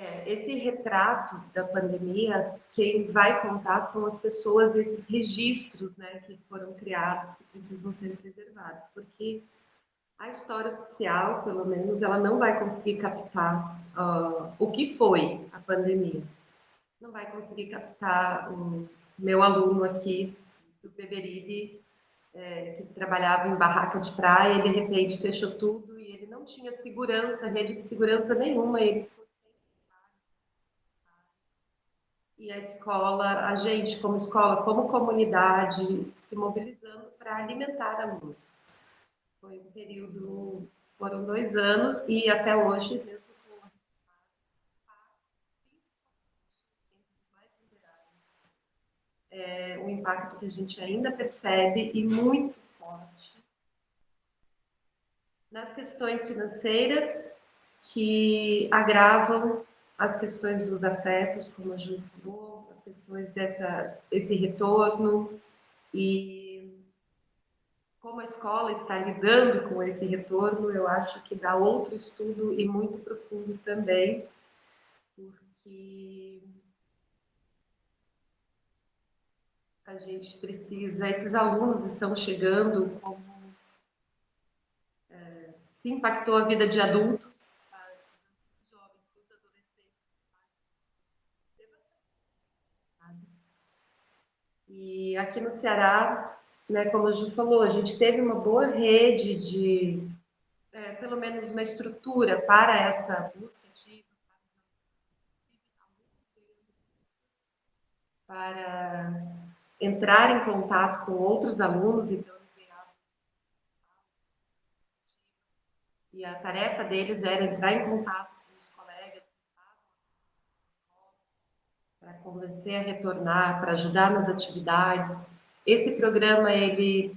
É, esse retrato da pandemia, quem vai contar são as pessoas, esses registros né, que foram criados, que precisam ser preservados, porque a história oficial, pelo menos, ela não vai conseguir captar uh, o que foi a pandemia. Não vai conseguir captar o meu aluno aqui do Beberibe, é, que trabalhava em barraca de praia, e de repente fechou tudo e ele não tinha segurança, rede de segurança nenhuma, ele e a escola, a gente como escola, como comunidade, se mobilizando para alimentar alunos. Foi um período, foram dois anos e até hoje, mesmo com é um impacto que a gente ainda percebe e muito forte nas questões financeiras que agravam as questões dos afetos, como a Ju falou, as questões dessa, esse retorno e como a escola está lidando com esse retorno, eu acho que dá outro estudo e muito profundo também, porque a gente precisa, esses alunos estão chegando como é, se impactou a vida de adultos, E aqui no Ceará, né, como a gente falou, a gente teve uma boa rede de, é, pelo menos uma estrutura para essa busca ativa, para entrar em contato com outros alunos, então e a tarefa deles era entrar em contato para convencer a retornar, para ajudar nas atividades. Esse programa, ele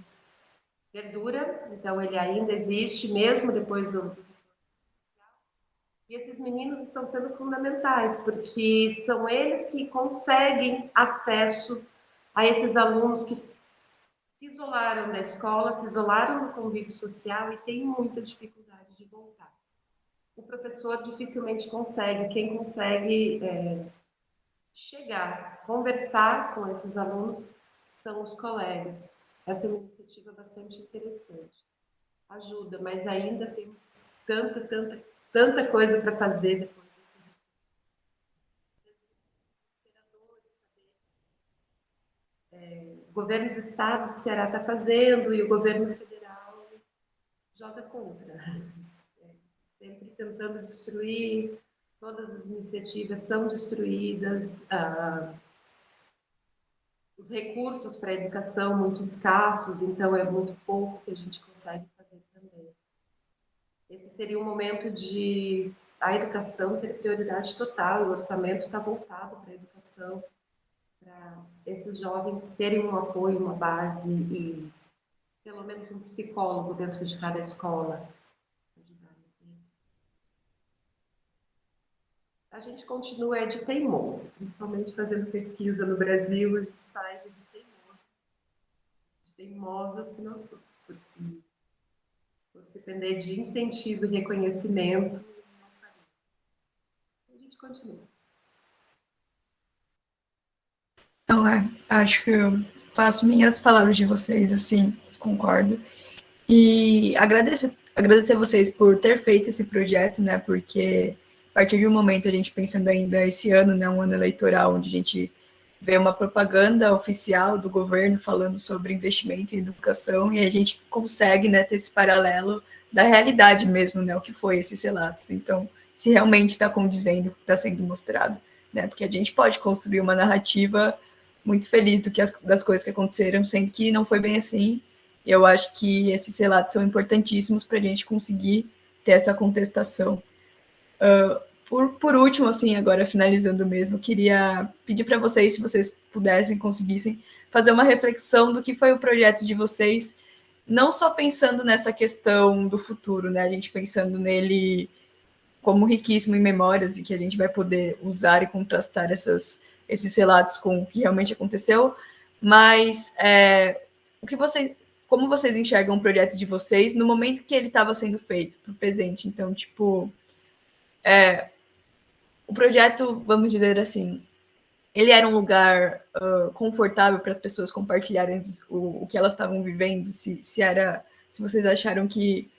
perdura, então ele ainda existe, mesmo depois do... E esses meninos estão sendo fundamentais, porque são eles que conseguem acesso a esses alunos que se isolaram da escola, se isolaram do convívio social e têm muita dificuldade de voltar. O professor dificilmente consegue, quem consegue é, chegar, conversar com esses alunos são os colegas. Essa é uma iniciativa bastante interessante. Ajuda, mas ainda temos tanta, tanta, tanta coisa para fazer depois desse é, o governo do estado do Ceará está fazendo e o governo federal joga contra. [laughs] É, sempre tentando destruir todas as iniciativas são destruídas, ah, os recursos para a educação muito escassos, então é muito pouco que a gente consegue fazer também. Esse seria um momento de a educação ter prioridade total, o orçamento está voltado para a educação, para esses jovens terem um apoio, uma base e pelo menos um psicólogo dentro de cada escola a gente continua é de teimoso, principalmente fazendo pesquisa no Brasil, a gente faz de teimoso, de teimosas que nós somos, porque se fosse depender de incentivo e reconhecimento, a gente continua. Então, é, acho que eu faço minhas palavras de vocês, assim, concordo. E agradeço, agradecer a vocês por ter feito esse projeto, né, porque a partir de um momento, a gente pensando ainda esse ano, né, um ano eleitoral, onde a gente vê uma propaganda oficial do governo falando sobre investimento em educação, e a gente consegue né, ter esse paralelo da realidade mesmo, né, o que foi esses relatos. Então, se realmente está condizendo o que está sendo mostrado. Né, porque a gente pode construir uma narrativa muito feliz do que as, das coisas que aconteceram, sendo que não foi bem assim. Eu acho que esses relatos são importantíssimos para a gente conseguir ter essa contestação. Uh, por, por último, assim, agora finalizando mesmo, queria pedir para vocês, se vocês pudessem, conseguissem, fazer uma reflexão do que foi o projeto de vocês, não só pensando nessa questão do futuro, né? A gente pensando nele como riquíssimo em memórias e que a gente vai poder usar e contrastar essas, esses relatos com o que realmente aconteceu, mas é, o que vocês, como vocês enxergam o projeto de vocês no momento que ele estava sendo feito, para o presente? Então, tipo, é, o projeto, vamos dizer assim, ele era um lugar uh, confortável para as pessoas compartilharem o, o que elas estavam vivendo, se, se era, se vocês acharam que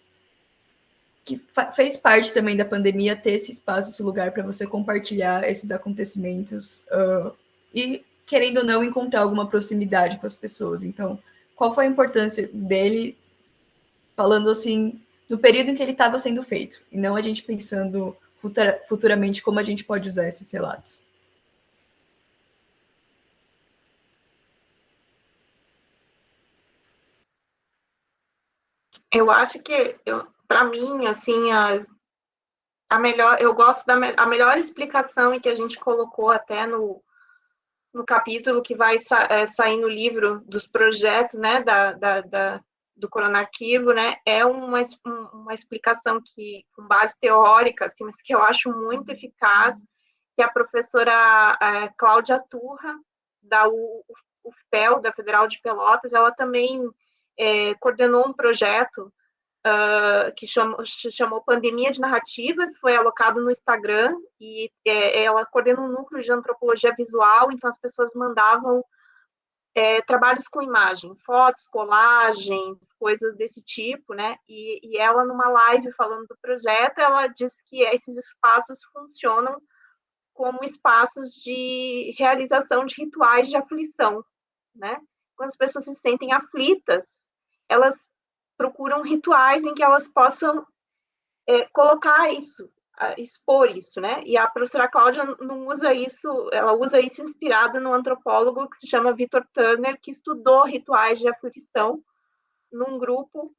que fez parte também da pandemia ter esse espaço, esse lugar para você compartilhar esses acontecimentos uh, e, querendo ou não, encontrar alguma proximidade com as pessoas. Então, qual foi a importância dele, falando assim, no período em que ele estava sendo feito, e não a gente pensando futura, futuramente como a gente pode usar esses relatos? Eu acho que para mim, assim, a, a melhor, eu gosto da a melhor explicação que a gente colocou até no, no capítulo que vai sa, é, sair no livro dos projetos, né, da, da, da do Coronarquivo, né, é uma, uma explicação que, com base teórica, assim, mas que eu acho muito eficaz, que a professora é, Cláudia Turra, da UFPEL, da Federal de Pelotas, ela também é, coordenou um projeto uh, que chamou, chamou Pandemia de Narrativas, foi alocado no Instagram, e é, ela coordena um núcleo de antropologia visual, então as pessoas mandavam é, trabalhos com imagem, fotos, colagens, coisas desse tipo, né? E, e, ela, numa live falando do projeto, ela disse que esses espaços funcionam como espaços de realização de rituais de aflição, né? Quando as pessoas se sentem aflitas, elas procuram rituais em que elas possam é, colocar isso, expor isso, né? E a professora Cláudia não usa isso, ela usa isso inspirada no antropólogo que se chama Victor Turner, que estudou rituais de aflição num grupo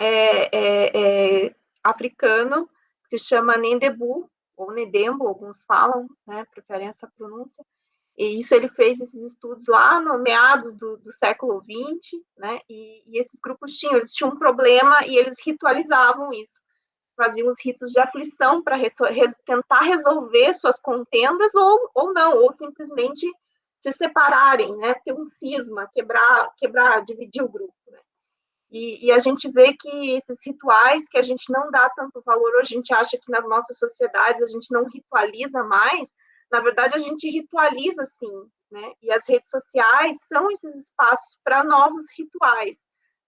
é, é, é africano que se chama Nendebu, ou Nedembo, alguns falam, né? Preferem essa pronúncia e isso ele fez esses estudos lá no meados do, do século XX, né? E, e, esses grupos tinham, eles tinham um problema e eles ritualizavam isso, faziam os ritos de aflição para tentar resolver suas contendas ou, ou não, ou simplesmente se separarem, né? Ter um cisma, quebrar, quebrar, dividir o grupo, né? E, e, a gente vê que esses rituais que a gente não dá tanto valor hoje, a gente acha que nas nossas sociedades a gente não ritualiza mais, na verdade, a gente ritualiza sim, né? E as redes sociais são esses espaços para novos rituais,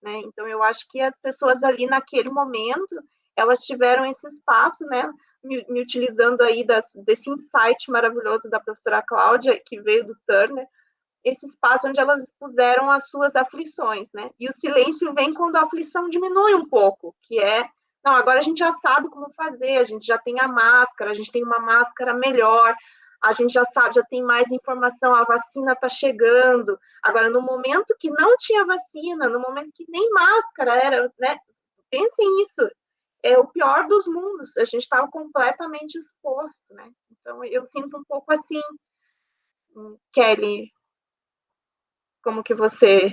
né? Então, eu acho que as pessoas ali naquele momento, elas tiveram esse espaço, né? Me, me utilizando aí das, desse insight maravilhoso da professora Cláudia, que veio do Turner, esse espaço onde elas expuseram as suas aflições, né? E o silêncio vem quando a aflição diminui um pouco, que é, não, agora a gente já sabe como fazer, a gente já tem a máscara, a gente tem uma máscara melhor, a gente já sabe, já tem mais informação, a vacina está chegando. Agora, no momento que não tinha vacina, no momento que nem máscara era, né? Pensem nisso, é o pior dos mundos. A gente estava completamente exposto, né? Então, eu sinto um pouco assim, hum, Kelly, como que você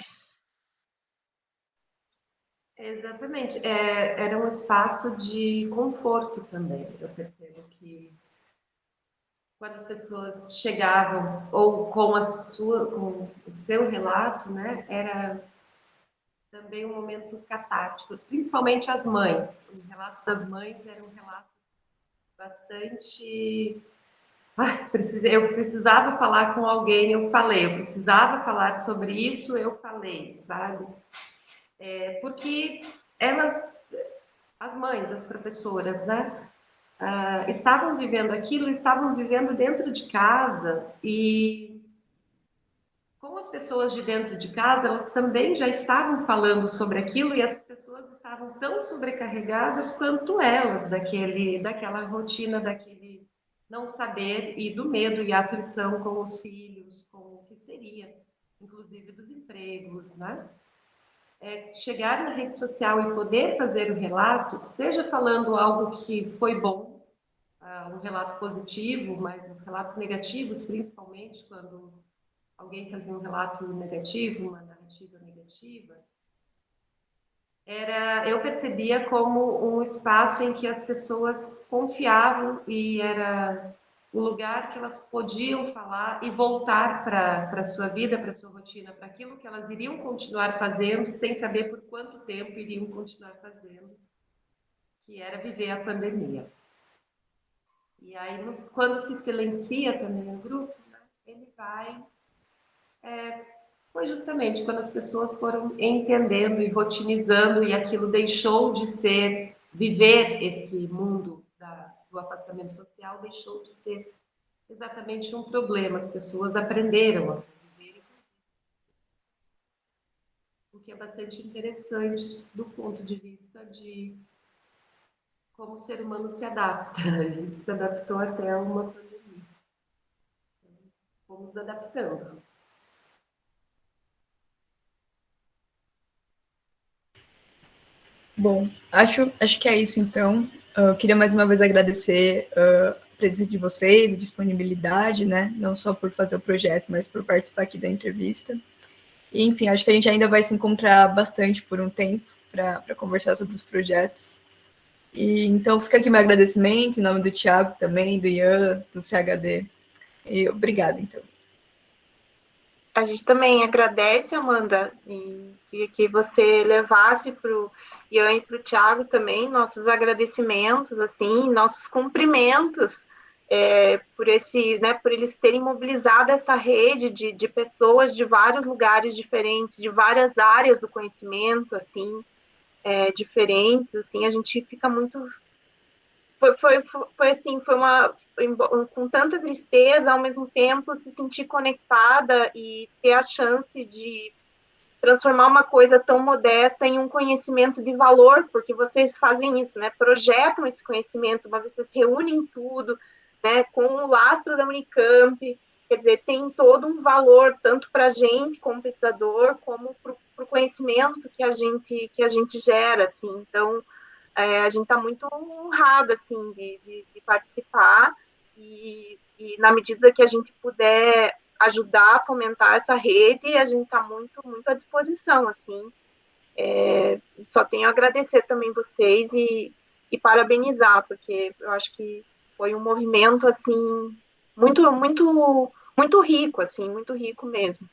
Exatamente. É, era um espaço de conforto também. Eu percebo que quando as pessoas chegavam ou com a sua com o seu relato, né, era também um momento catártico, principalmente as mães. O relato das mães era um relato bastante ah, eu precisava falar com alguém, eu falei, eu precisava falar sobre isso, eu falei, sabe? É, porque elas, as mães, as professoras, né? uh, estavam vivendo aquilo, estavam vivendo dentro de casa e com as pessoas de dentro de casa, elas também já estavam falando sobre aquilo e essas pessoas estavam tão sobrecarregadas quanto elas daquele, daquela rotina, daquele não saber e do medo e aflição com os filhos, com o que seria, inclusive dos empregos, né? É, chegar na rede social e poder fazer o relato, seja falando algo que foi bom, uh, um relato positivo, mas os relatos negativos, principalmente quando alguém fazia um relato negativo, uma narrativa negativa, era eu percebia como um espaço em que as pessoas confiavam e era o lugar que elas podiam falar e voltar para a sua vida, para a sua rotina, para aquilo que elas iriam continuar fazendo, sem saber por quanto tempo iriam continuar fazendo, que era viver a pandemia. E aí, quando se silencia também o grupo, né, ele vai é, foi justamente quando as pessoas foram entendendo e rotinizando e aquilo deixou de ser viver esse mundo da, do afastamento social deixou de ser exatamente um problema. As pessoas aprenderam a viver, o que é bastante interessante do ponto de vista de como o ser humano se adapta. [laughs] A gente se adaptou até uma pandemia. Fomos adaptando. Bom, acho, acho que é isso então. Eu queria mais uma vez agradecer uh, a presença de vocês, a disponibilidade, né? Não só por fazer o projeto, mas por participar aqui da entrevista. E, enfim, acho que a gente ainda vai se encontrar bastante por um tempo para conversar sobre os projetos. E, então, fica aqui meu agradecimento em nome do Tiago também, do Ian, do CHD. E obrigada, então. A gente também agradece, Amanda, e que você levasse para o Ian e para o Tiago também nossos agradecimentos, assim, nossos cumprimentos é, por esse, né, por eles terem mobilizado essa rede de, de pessoas de vários lugares diferentes, de várias áreas do conhecimento, assim, é, diferentes, assim, a gente fica muito foi, foi, foi assim, foi uma com tanta tristeza, ao mesmo tempo se sentir conectada e ter a chance de transformar uma coisa tão modesta em um conhecimento de valor, porque vocês fazem isso, né? Projetam esse conhecimento, mas vocês reúnem tudo, né? Com o lastro da Unicamp, quer dizer, tem todo um valor tanto para a gente como pesquisador, como para o conhecimento que a gente que a gente gera, assim. Então, é, a gente está muito honrado assim de, de, de participar e, e, na medida que a gente puder ajudar a fomentar essa rede, a gente está muito, muito à disposição, assim. É, só tenho a agradecer também vocês e, e parabenizar, porque eu acho que foi um movimento, assim, muito, muito, muito rico, assim, muito rico mesmo.